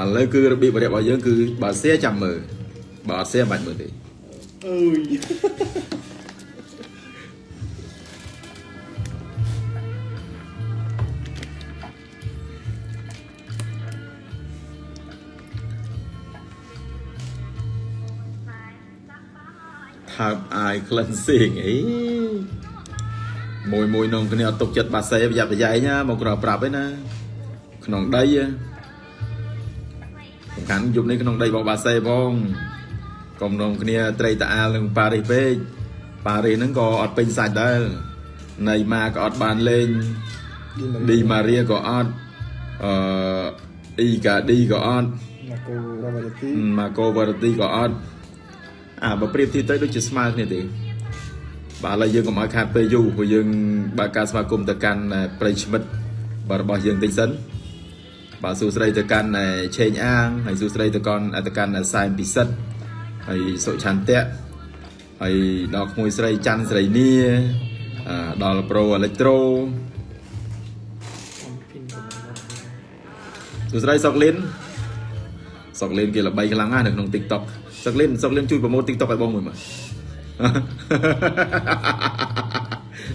ឥឡូវគឺរបៀបរបស់យើងគឺបើសៀចាំមើលបើអត់សៀមិនបាច់មើលទេអើយថើបអាយ cleansing អីមួយមួយនងគ្នាអត់ទុកចិត្តបាសេប្រយ័ត្នប្រយែងណាមកក្រប្រាប់ឯណាក្នុងដីហ៎សំ ខាន់យប់នេះក្នុងដីរបស់បាសេផងកុំនងគ្នាត្រីតាអាលនឹងប៉ារីសពេកប៉ារីសហ្នឹងក៏អត់ពេញសាច់ដែរណៃម៉ាក៏អត់បានលេងឌីម៉ារីក៏អត់អឺអ៊ីកាឌីក៏អត់មកគូរ៉ាវ៉ាទីម៉ាកូវ៉ារ៉ាទីក៏អត់អាបើប្រៀបធៀបទៅដូចជាស្មើគ្នាទេបាទឥឡូវយើងកុំឲ្យខាតពេលយូរព្រោះយើងបើកការស្វាគមន៍ទៅកាន់ប្រិយមិត្តបាទរបស់យើងតិចសិន បាទសួស្តីទៅកាន់ឆេងអាងហើយសួស្តីទៅកាន់ទៅកាន់សែមពិសិដ្ឋហើយសុឆន្ទៈហើយដល់ក្មួយស្រីច័ន្ទស្រីនីអឺដល់ប្រូអេលិចត្រូសួស្តីសុកលិនសុកលេនគេល្បីខ្លាំងណាស់នៅក្នុង TikTok សុកលេនសុកលេនជួយប្រម៉ូទ TikTok ឲ្យបងមួយមើល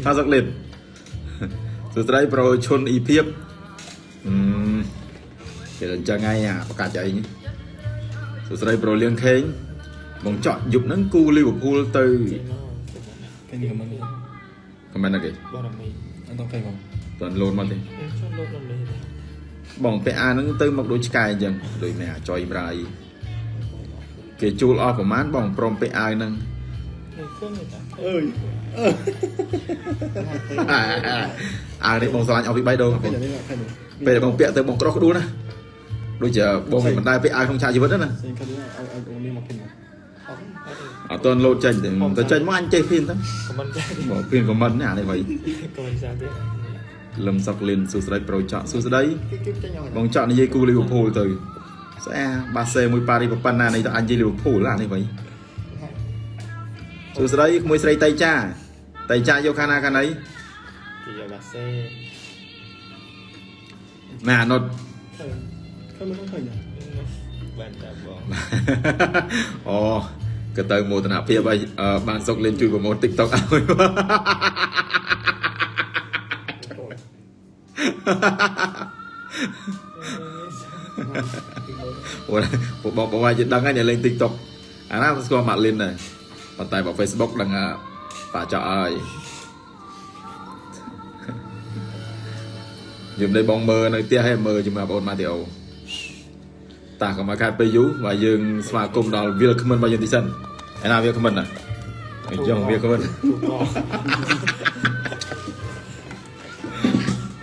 ថាសុកលេនសួស្តីប្រូឈុនអ៊ីភៀបអឺ ពេលអញ្ចឹងហើយអាប្រកាសអីនេះសួស្ដីប្រូលៀងខេងបងចော့យប់ហ្នឹងគូលីវើពូលទៅគេនិយាយមិនខមមិនអីគេបងអត់មានអត់ដល់ពេលបងតើលូនមកទេខ្ញុំលូនដល់លេទេបងពេលអាហ្នឹងទៅមកដូចឆ្កែអញ្ចឹងដូចមានអាចុយប្រៃគេជួលអស់ប្រមាណបងព្រមពេលអាយហ្នឹងអើយអានេះបងស្រឡាញ់អស់ពី3ដងពេលបងពាក់ទៅបងក្រោះក្ដួលណា ដូចជាបងមិនដែលពាក់អាវក្នុងឆាកជីវិតទេណាសេងគេនេះឲ្យឲ្យអូនេះមកគេមកអត់អត់ទេអត់តន់លោតចេញទេទៅចេញមកអញចេះភៀនទៅខមមិនចាស់ទេបងភៀនខមមិនណាអានេះវៃកុំចាស់ទេលឹមសុកលិនសួស្ដីប្រូចော့សួស្ដីគេគេចេញឲ្យបងចော့និយាយគូលីវើពូលទៅស្អាបាសេមួយប៉ារីប៉ុណ្ណានេះទៅអញនិយាយលីវើពូលអានេះវៃសួស្ដីក្មួយស្រីតៃចាតៃចាយកខាងណាខាងណីគេយកបាសេម៉ែអានុតឃើញ ឃើញមិនឃើញបានតាបងអូក៏ទៅមោទនភាពឲ្យអឺបានសុកលិនជួយប្រម៉ូទ TikTok ឲ្យពួកបងបងអាចដឹងហើយអ្នកលេង TikTok អាណាស្គាល់ម៉ាក់លិនដែរប៉ុន្តែបើ Facebook ដឹងអាបាក់ចោលហើយយំនេះបងមើលនៅផ្ទះហើយមើលជាមួយបងប្អូនម៉ាទីអូ តាកុំឲ្យខាត់ពេលយូរបើយើងស្វាគមន៍ដល់វាលខមិនរបស់យើងទីសិនឯណាវាលខមិនណាអញ្ចឹងវាលខមិនទូក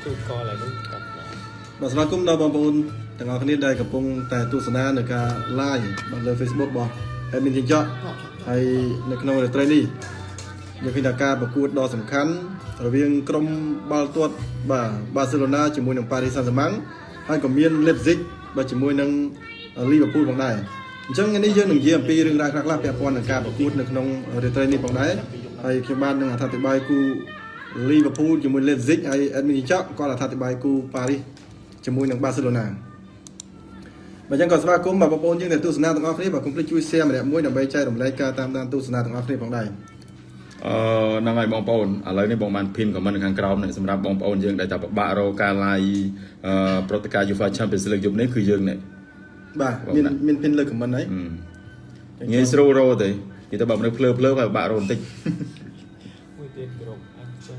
ទូកឡើយនោះកាត់មកបាទស្វាគមន៍ដល់បងប្អូនទាំងអស់គ្នាដែលកំពុងតែទស្សនានៅការ live បាទលើ Facebook របស់ admin ចិញ្ចក់ហើយនៅក្នុងរាត្រីនេះយើងឃើញថាការប្រកួតដ៏សំខាន់រវាងក្រុមបាល់ទាត់បាទបាសេឡូណាជាមួយនឹងប៉ារីសសាំងហ្សាម៉ាំងហើយក៏មាន Leipzig បាទជាមួយនឹង Liverpool ផងដែរអញ្ចឹងថ្ងៃនេះយើងនឹងនិយាយអំពីរឿងរ៉ាវខ្លះៗពាក់ព័ន្ធនឹងការប្រកួតនៅក្នុងរាត្រីនេះផងដែរហើយខ្ញុំបាទនឹងអធិប្បាយគូ Liverpool ជាមួយ Leipzig ហើយ admin ចិញ្ចក់គាត់អធិប្បាយគូប៉ារីសជាមួយនឹងបាសេឡូណាបើចឹងក៏ស្វាគមន៍បាទបងប្អូនយើងដែលទស្សនាទាំងអស់គ្នាបាទកុំភ្លេចជួយ share ម្នាក់មួយដើម្បីចែករំលែកការតាមដានទស្សនាទាំងអស់គ្នាផងដែរអឺហ្នឹងហើយបងប្អូនឥឡូវនេះបងបានភីនខមមិននៅខាងក្រោមនេះសម្រាប់បងប្អូនយើងដែលតែពិបាករកការ live អឺប្រតិការ UEFA Champions League យប់នេះគឺយើងនេះ បាទមានមាន pin លើ comment ហើយអឺងាយស្រួលរកទេនិយាយទៅបើមនុស្សភ្លើភ្លើហើយពិបាករកបន្តិចមួយទៀតគ្រប់អញ្ចឹង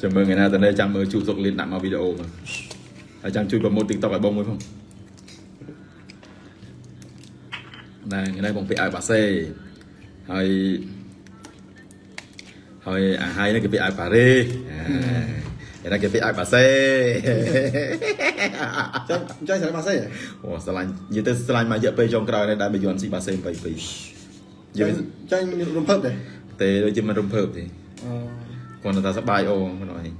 ចាំមើលថ្ងៃណាតើចាំមើលជួបសុកលៀនដាក់មកវីដេអូមកហើយចាំជួយប្រម៉ូទ TikTok ឲ្យបងមួយផងណែថ្ងៃនេះបងពាក់អាវបាសេហើយហើយអាហើយនេះគេពាក់អាវប៉ារី សអាថ្ងៃនេះគេពាក់អាវបាសេចាញ់ចាញ់ស្រ័យបាសេអូស្រឡាញ់និយាយទៅស្រឡាញ់មករយៈពេលចុងក្រោយនេះដែលបាយ័នស៊ីបាសេ22យើចាងញ់ចាញ់រំភើបដែរទេដូចជាមិនរំភើបទេអឺគាត់ថាសប្បាយអូមិនអី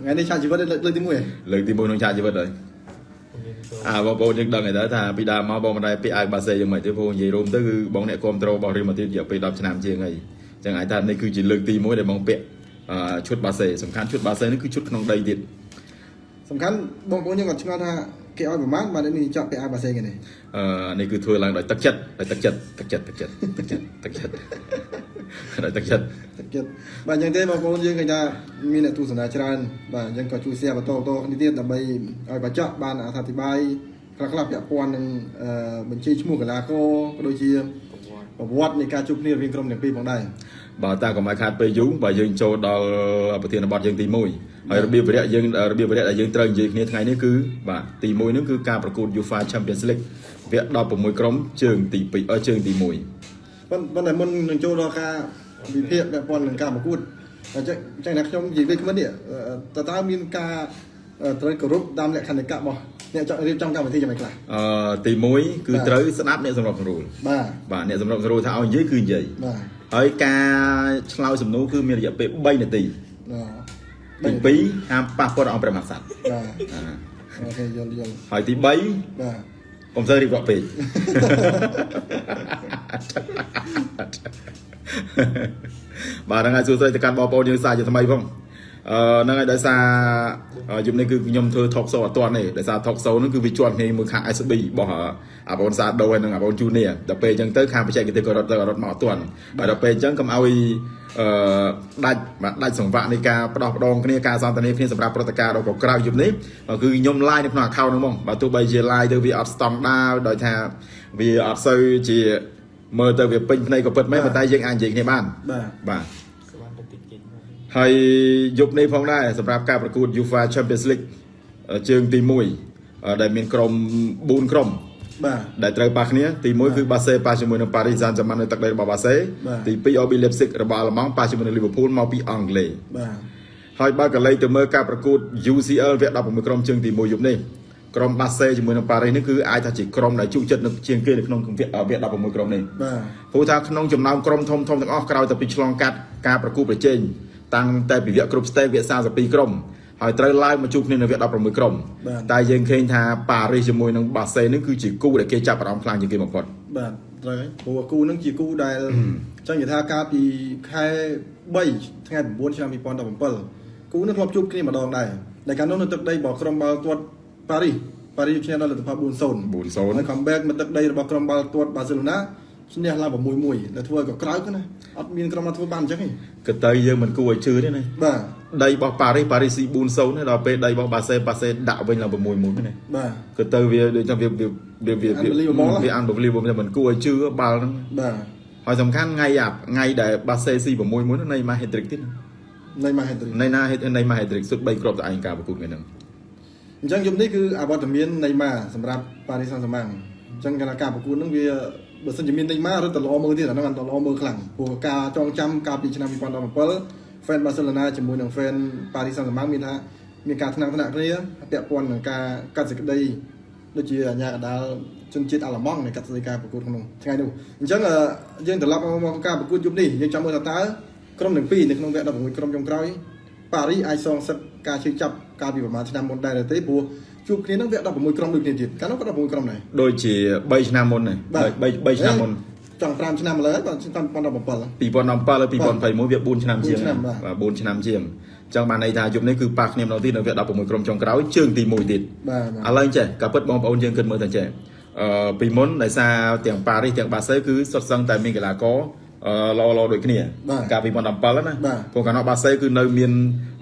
ថ្ងៃនេះឆាកជីវិតលើកលើកទី1ហ៎លើកទី1ក្នុងឆាកជីវិតហើយមានចូលអាបងប្អូនយើងដឹងហើយតើថាពីដើមមកបងមិនដែលពាក់អាវបាសេយ៉ាងម៉េចទេព្រោះនិយាយរួមទៅគឺបងអ្នកគ្រប់ត្រូរបស់រៀលម៉ាឌ្រីតរយៈពេល10ឆ្នាំជាងហើយអញ្ចឹងអាចថានេះគឺជាលើកទី1ដែលបងពាក់អឺ ឈុតបាសេសំខាន់ឈុតបាសេនេះគឺឈុតក្នុងដីទៀតសំខាន់បងប្អូនយើងក៏ឆ្ងល់ថាគេឲ្យប្រមាណបាទនេះចប់ពាក់អាវបាសេគេនេះអឺនេះគឺធ្វើឡើងដោយទឹកចិត្តដោយទឹកចិត្តទឹកចិត្តទឹកចិត្តទឹកចិត្តទឹកចិត្តដោយទឹកចិត្តទឹកចិត្តបាទអញ្ចឹងទេបងប្អូនយើងឃើញថាមានអ្នកទស្សនាច្រើនបាទអញ្ចឹងក៏ជួយ share បន្តបន្តនេះទៀតដើម្បីឲ្យបញ្ចក់បានអធិប្បាយខ្លះខ្លះពាក់ព័ន្ធនឹងអឺបញ្ជីឈ្មោះកីឡាករក៏ដូចជាប្រវត្តិនៃការជួបគ្នារវាងក្រុមទាំងពីរផងដែរ បើតាកុំឲ្យខាតពេលយូរបើយើងចូលដល់ប្រធានបទយើងទី1ហើយរបៀបវិរៈយើងរបៀបវិរៈដែលយើងត្រូវនិយាយគ្នាថ្ងៃនេះគឺបាទទី1ហ្នឹងគឺការប្រកួត UEFA Champions League វគ្គ16ក្រុមជើងទី2អឺជើងទី1ប៉ុន្តែប៉ុន្តែមុននឹងចូលដល់ការវិភាគពាក់ព័ន្ធនឹងការប្រកួតអញ្ចឹងអញ្ចឹងណាខ្ញុំនិយាយវិញមិននេះតើតើមានការត្រូវគោរពតាមលក្ខន្តិកៈរបស់អ្នកចង់រៀបចំកម្មវិធីយ៉ាងម៉េចខ្លះអឺទី1គឺត្រូវស្ដាប់អ្នកសម្របសម្រួលបាទបាទអ្នកសម្របសម្រួលថាឲ្យនិយាយគឺនិយាយបាទ ហើយការឆ្លើយសំណួរគឺមានរយៈពេល3នាទីអឺទី2ហាមប៉ះពាល់អង្គព្រះមហាក្សត្របាទអាអូខេយល់យល់ហើយទី3បាទកុំសូវរៀបរាប់ពេកបាទហ្នឹងហើយសួស្តីទៅកាន់បងប្អូនយើងសាជាថ្មីផងអឺ ហ្នឹងហើយដោយសារយប់នេះគឺខ្ញុំធ្វើ talk show អត់ទាន់ទេដោយសារ talk show ហ្នឹងគឺវាជាប់គ្នាមួយខាង SB របស់អាបងសាដូហើយនិងអាបង Junior ដល់ពេលអញ្ចឹងទៅខាងបច្ចេកទេសក៏រត់ទៅរត់មកអត់ទាន់បាទដល់ពេលអញ្ចឹងកុំឲ្យអឺដាច់បាទដាច់សង្វាក់នៃការផ្ដោះផ្ដងគ្នាការសន្ទនាគ្នាសម្រាប់ព្រឹត្តិការណ៍ដល់ក្រៅយប់នេះគឺខ្ញុំ live នៅក្នុង account ហ្នឹងហ្មងបាទទោះបីជា live ទៅវាអត់ស្តង់ដារដោយថាវាអត់សូវជាមើលទៅវាពេញភ្នែកក៏ពិតមែនប៉ុន្តែយើងអាចនិយាយគ្នាបានបាទបាទសវណ្ណទៅតិចតិចមក ហើយយប់នេះផងដែរសម្រាប់ការប្រកួត UEFA Champions League អឺជើងទី1អឺដែលមានក្រុម4ក្រុមបាទដែលត្រូវប៉ះគ្នាទី1គឺបាសេប៉ះជាមួយនឹង Paris Saint-Germain នៅទឹកដីរបស់បាសេបាទទី2 RB Leipzig របស់អាល្លឺម៉ង់ប៉ះជាមួយនឹង Liverpool មកពីអង់គ្លេសបាទហើយបើកលេចទៅមើលការប្រកួត UCL វគ្គ16ក្រុមជើងទី1យប់នេះក្រុមបាសេជាមួយនឹង Paris នេះគឺអាចថាជាក្រុមដែលជក់ចិត្តនៅជាងគេនៅក្នុងវគ្គវគ្គ16ក្រុមនេះបាទព្រោះថាក្នុងចំណោមក្រុមធំធំទាំងអស់ក្រោយតែពីឆ្លងកាត់ការប្រកួតប្រជែង តាំងតែពីវគ្គគ្រប់ស្តេចវគ្គ32ក្រុមហើយត្រូវឡើងមកជួបគ្នានៅវគ្គ16ក្រុមតែយើងឃើញថាប៉ារីសជាមួយនឹងបាសេនេះគឺជាគូដែលគេចាប់អារម្មណ៍ខ្លាំងជាងគេបំផុតបាទត្រូវហើយព្រោះគូហ្នឹងជាគូដែលចង់និយាយថាកាលពីខែ3ថ្ងៃ9ឆ្នាំ2017គូហ្នឹងធ្លាប់ជួបគ្នាម្ដងដែរដែលកាលនោះនៅទឹកដីរបស់ក្រុមបាល់ទាត់ប៉ារីសប៉ារីសឈ្នះដល់លទ្ធផល4-0 4-0ហើយ comeback មកទឹកដីរបស់ក្រុមបាល់ទាត់បាសេឡូណា ឈ្នះឡើង6-1ដែលធ្វើឲ្យក៏ក្រោយទៅណាអត់មានក្រុមណាធ្វើបានអញ្ចឹងទេក៏ទៅយើងមិនគួរឲ្យជឿទេណាបាទដីរបស់ប៉ារីសប៉ារីសស៊ី4-0ទេដល់ពេលដីរបស់បាសេបាសេដាក់វិញឡើង6-1ទេណាបាទក៏ទៅវាដូចថាវាវាវាវា Unbelievable វា unbelievable តែមិនគួរឲ្យជឿបាល់ហ្នឹងបាទហើយសំខាន់ថ្ងៃអាថ្ងៃដែលបាសេស៊ី6-1ហ្នឹងនៃម៉ា hat-trick ទៀតណានៃម៉ាហេទ្រីនៃណា hat នៃម៉ា hat-trick សុទ្ធ3គ្រាប់តែឯងការប្រកួតថ្ងៃហ្នឹងអញ្ចឹងយប់នេះគឺអវត្តមាននៃម៉ាសម្រាប់ប៉ារីសសាំងសាម៉ាំងអញ្ចឹងកាលណាការប្រកួតហ្នឹងវា បើសិនជាមាននៃម៉ារត់ទៅល្អមើលទៀតអាហ្នឹងអត់ល្អមើលខ្លាំងព្រោះការចងចាំកាលពីឆ្នាំ2017 fan Barcelona ជាមួយនឹង fan Paris Saint-Germain មានថាមានការថ្នាក់ថ្នាក់គ្នាពាក់ព័ន្ធនឹងការកាត់សេចក្តីដូចជាអាញាកដាលជនជាតិអាល្លឺម៉ង់នៃកាត់សេចក្តីការប្រកួតក្នុងថ្ងៃនោះអញ្ចឹងអឺយើងត្រឡប់មកការប្រកួតយប់នេះយើងចាំមើលថាតើក្រុមទាំងពីរនៅក្នុងវគ្គ16ក្រុមចុងក្រោយប៉ារីសអាចសងសឹកការជឿចាប់កាលពីប្រហែលឆ្នាំមុនដែរឬទេព្រោះ ជួបគ្នានឹងវគ្គ16ក្រុមដូចគ្នាទៀតកាលនោះក៏16ក្រុមដែរដូចជា3ឆ្នាំមុនហ្នឹង3 3ឆ្នាំមុនចង់5ឆ្នាំឥឡូវបាទឆ្នាំ2017 2017ហើយ2021វា4ឆ្នាំជាង4ឆ្នាំបាទបាទ4ឆ្នាំជាងអញ្ចឹងបានន័យថាយប់នេះគឺប៉ះគ្នាម្ដងទៀតនៅវគ្គ16ក្រុមចុងក្រោយជើងទី1ទៀតបាទឥឡូវចេះក៏ពិតបងប្អូនយើងគិតមើលទៅចេះអឺពីមុនដោយសារទាំងប៉ារីសទាំងបាសេគឺសុទ្ធសឹងតែមានកីឡាករអឺ ឡឡដូចគ្នាបាទកាលពី2017ណាបាទព្រោះកាលនោះបាសេគឺនៅមាន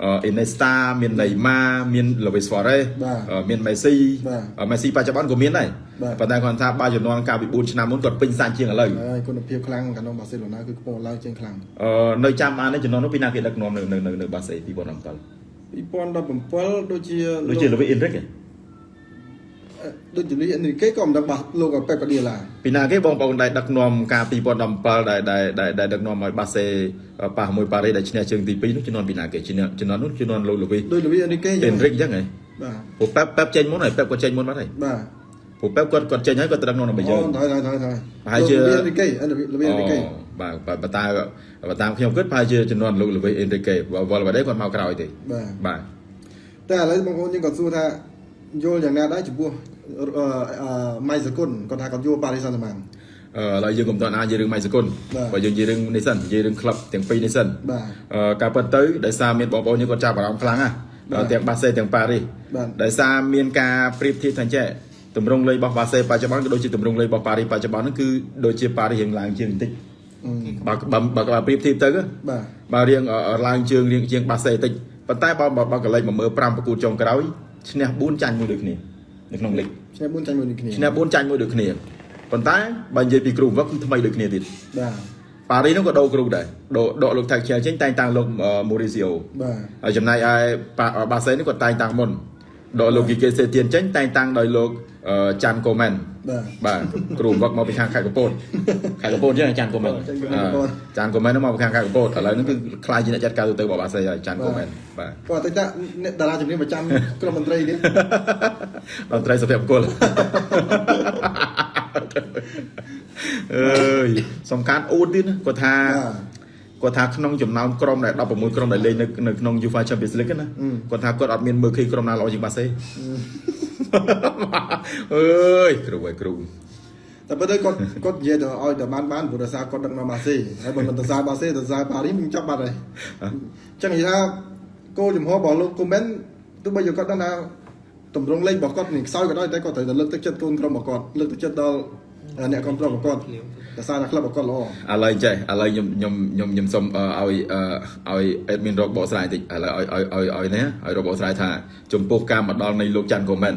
អ៊ីនេស្តាមានណេម៉ាមានលូវីសហ្វ៉ារេសបាទមានមេស៊ីបាទអឺមេស៊ីបច្ចុប្បន្នក៏មានដែរបាទប៉ុន្តែគាត់ថាបាល់ជំនាន់កាលពី4ឆ្នាំមុនគាត់ពេញសាច់ជាងឥឡូវហើយគុណភាពខ្លាំងកាលនោះបាសេឡូណាគឺខ្ពស់ឡើងជាងខ្លាំងអឺនៅចាំបាននេះជំនាន់នោះពីណាគេដឹកនាំនៅនៅនៅនៅបាសេ2017 2017ដូចជាដូចជាលូវីអ៊ីនរិកឯង ដូចជាលីនេះគេក៏មិនដឹងបាស់លោកប៉េប៉ាឌីឡាពីណាគេបងប្អូនដែលដឹកនាំការ2017ដែលដែលដែលដែលដឹកនាំឲ្យបាសេប៉ះមួយប៉ារីដែលឈ្នះជើងទី2នោះជំនាន់ពីណាគេជំនាន់ជំនាន់នោះជំនាន់លោកលូវីដូចលីនេះគេអ៊ីនរិកអញ្ចឹងហ៎បាទព្រោះប៉ែបប៉ែបចេញមុនហើយប៉ែបក៏ចេញមុនបាត់ហើយបាទព្រោះប៉ែបគាត់គាត់ចេញហើយគាត់ទៅដឹកនាំរបស់យើងអូហើយហើយហើយប្រហែលជាលីនេះគេអឺលីនេះគេបាទបាទបើតាមបើតាមខ្ញុំគិតប្រហែលជាជំនាន់លោកលូវីអ៊ីនរិកគេវល់បាត់ហើយគាត់មកក្រោយទេបាទបាទតែឥឡូវបងប្អូនយើងក៏សួរថា យល់យ៉ាងណាដែរចំពោះអឺអឺម៉ៃសគុនគាត់ថាគាត់យល់ប៉ារីសសាំងម៉ាំងអឺឥឡូវយើងកុំតន់អាចនិយាយរឿងម៉ៃសគុនបាទបើយើងនិយាយរឿងនេះសិននិយាយរឿងក្លឹបទាំងពីរនេះសិនបាទអឺការពិតទៅដោយសារមានបងប្អូនយើងគាត់ចាប់អារម្មណ៍ខ្លាំងណាបាទទាំងបាសេទាំងប៉ារីសបាទដោយសារមានការប្រៀបធៀបថាចេះតម្រង់លេខរបស់បាសេបច្ចុប្បន្នក៏ដូចជាតម្រង់លេខរបស់ប៉ារីសបច្ចុប្បន្នហ្នឹងគឺដូចជាប៉ារីសរៀងឡើងជាងបន្តិចអឺបើបើបើបើប្រៀបធៀបទៅបាទបើរៀងអឺឡើងជើងរៀងជាងបាសេតិចប៉ុន្តែបើបើបើកលេចមកមើល5ប្រកួតចុងក្រោយ ឈ្នះ4ចាញ់មួយដូចគ្នានៅក្នុងលីកឈ្នះ4ចាញ់មួយនេះគ្នាឈ្នះ4ចាញ់មួយដូចគ្នាប៉ុន្តែបើនិយាយពីគ្រូវឹកគឺថ្មីដូចគ្នាទៀតបាទប៉ារីសនោះក៏ដូរគ្រូដែរដកដកលោកថាខ្ជិលចេញតែងតាំងលោកម៉ូរីស៊ីអូបាទហើយចំណែកឯប៉ាបាសេនេះក៏តែងតាំងមុនដកលោកគីកេសេទៀនចេញតែងតាំងដោយលោកអឺចាន់កូមែនបាទ បាទគ្រូវឹកមកពីខាងខេត្តកំពតខេត្តកំពតចឹងចាន់កូមែនចាន់កូមែនអឺចាន់កូមែននោះមកពីខាងខេត្តកំពតឥឡូវនេះគឺខ្លាយជាអ្នកចាត់ការទូទៅរបស់បាសេហើយចាន់កូមែនបាទក៏អតីតអ្នកតារាជំនាញប្រចាំក្រុមមន្ត្រីនេះតន្ត្រីសុភមង្គលអើយសំខាន់អ៊ូតទៀតណាគាត់ថាគាត់ថាក្នុងចំណោមក្រុមដែល16ក្រុមដែលលេងនៅនៅក្នុង UEFA Champions League ណាគាត់ថាគាត់អត់មានមើលឃើញក្រុមណាល្អជាងបាសេ អើយគ្រូអើយគ្រូតែបើទៅគាត់គាត់និយាយទៅឲ្យតែបានបានព្រោះដោយសារគាត់ដឹកនាំបាសេហើយបើមិនទៅសារបាសេទៅសារប៉ារីសមិនចាប់បាត់ហើយអញ្ចឹងនិយាយថាគោលចំហរបស់លោកកូមែនទោះបីជាគាត់ដឹងថាតម្រង់លេខរបស់គាត់នេះខ្សោយក៏ដោយតែគាត់ត្រូវតែលើកទឹកចិត្តកូនក្រុមរបស់គាត់លើកទឹកចិត្តដល់អ្នកគ្រប់គ្រងរបស់គាត់ ដោយសារតែក្លឹបរបស់គាត់ល្អឥឡូវចេះឥឡូវខ្ញុំខ្ញុំខ្ញុំខ្ញុំសុំអឺឲ្យអឺឲ្យ admin រកបកស្រាយតិចឥឡូវឲ្យឲ្យឲ្យឲ្យនេះឲ្យរកបកស្រាយថាចំពោះការមកដល់នៃលោកច័ន្ទកូមែន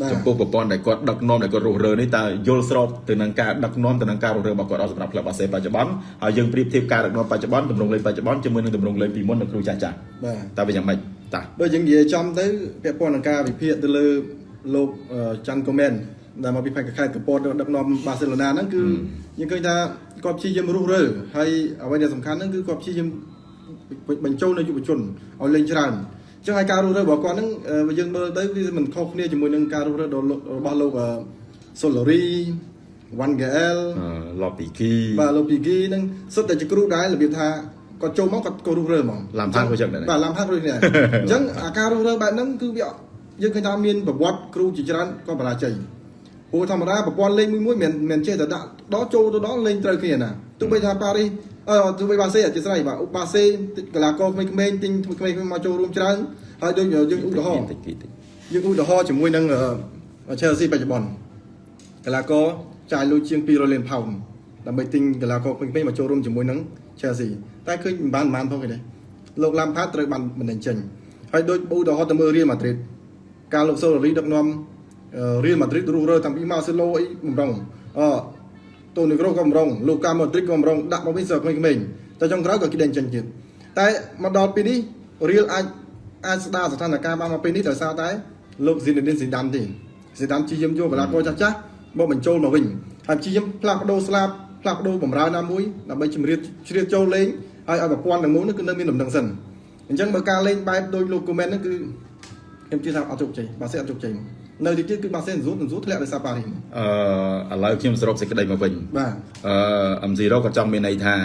បាទចំពោះប្រព័ន្ធដែលគាត់ដឹកនាំដែលគាត់រុះរើនេះតើយល់ស្របទៅនឹងការដឹកនាំទៅនឹងការរុះរើរបស់គាត់អត់សម្រាប់ក្លឹបបាសេបច្ចុប្បន្នហើយយើងប្រៀបធៀបការដឹកនាំបច្ចុប្បន្នតម្រង់លេខបច្ចុប្បន្នជាមួយនឹងតម្រង់លេខពីមុននៅគ្រូចាស់ចាស់បាទតើវាយ៉ាងម៉េចតាបើយើងនិយាយចំទៅពាក់ព័ន្ធនឹងការវិភាគទៅលើលោកអឺច័ន្ទកូមែន ដែលមកពីផែនខេត្តកំពតដឹកនាំបាសេឡូណាហ្នឹងគឺយើងឃើញថាគាត់ព្យាយាមរុះរើហើយអ្វីដែលសំខាន់ហ្នឹងគឺគាត់ព្យាយាមបញ្ចូលនៅយុវជនឲ្យលេងច្រើនអញ្ចឹងហើយការរុះរើរបស់គាត់ហ្នឹងអឺយើងមើលទៅវាមិនខុសគ្នាជាមួយនឹងការរុះរើរបស់លោករបស់លោកសូឡូរីវ៉ាន់ហ្គេអែលអឺឡូពីគីបាទលោកពីគីហ្នឹងសុទ្ធតែជាគ្រូដែររបៀបថាគាត់ចូលមកគាត់ក៏រុះរើហ្មងឡាំផាត់ក៏ចឹងដែរបាទឡាំផាត់ដូចគ្នាអញ្ចឹងអាការរុះរើបែបហ្នឹងគឺវាយើងឃើញថាមានប្រវត្តិគ្រូជាច្រើនក៏បរាជ័យ ព្រោះធម្មតាប្រព័ន្ធលេងមួយមួយមិនមិនចេះតែដាក់ដល់ចូលទៅដល់លេងត្រូវគ្នាណាទោះបីថាប៉ារីសអឺទោះបីបាសេអធិស្ឋានបាទបាសេកីឡាករក្មេងៗទិញក្មេងៗមកចូលរួមច្រើនហើយដូចយើងឧទាហរណ៍តិចតិចតិចយើងឧទាហរណ៍ជាមួយនឹងអឺ Chelsea បច្ចុប្បន្នកីឡាករចាយលុយជាង200លានផោនដើម្បីទិញកីឡាករពេញៗមកចូលរួមជាមួយនឹង Chelsea តែឃើញមិនបានមិនបានផងទេលោក Lampard ត្រូវបានបណ្ដឹងចេញហើយដូចឧទាហរណ៍ទៅមើល Real Madrid ការលោក Solari ដឹកនាំ អឺ Real Madrid រុះរើតាំងពី Marcelo អីបំរុងអតូនីក្រូក៏បំរុងលូកាម៉ូឌ្រីកក៏បំរុងដាក់មកវិញសើក្មេងៗតែចុងក្រោយក៏គេដេញចេញទៀតតែមកដល់ពេលនេះ Real អាចអាចស្ដារស្ថានភាពបានមកពេលនេះដោយសារតែលោក Zinedine Zidane ទេ Zidane ព្យាយាមយកកីឡាករចាស់ចាស់ៗមកបញ្ចូលមកវិញហើយព្យាយាមផ្លាស់ប្ដូរស្លាបផ្លាស់ប្ដូរបម្រើណាមួយដើម្បីជំរាបជ្រៀតចូលលេងហើយឲ្យប្រព័ន្ធទាំងមូលនោះគឺនៅមានដំណឹងសិនអញ្ចឹងបើការលេងបែបដូចលោក comment ហ្នឹងគឺខ្ញុំជឿថាអត់ជោគជ័យបាសេអត់ជោគជ័យ នៅទីទៀតគឺបាសេនស៊ូនស៊ូធ្លាក់ដោយសារប៉ារីសអឺឥឡូវខ្ញុំសរុបសេចក្តីមកវិញបាទអឺ M0 គាត់ចង់មានន័យថា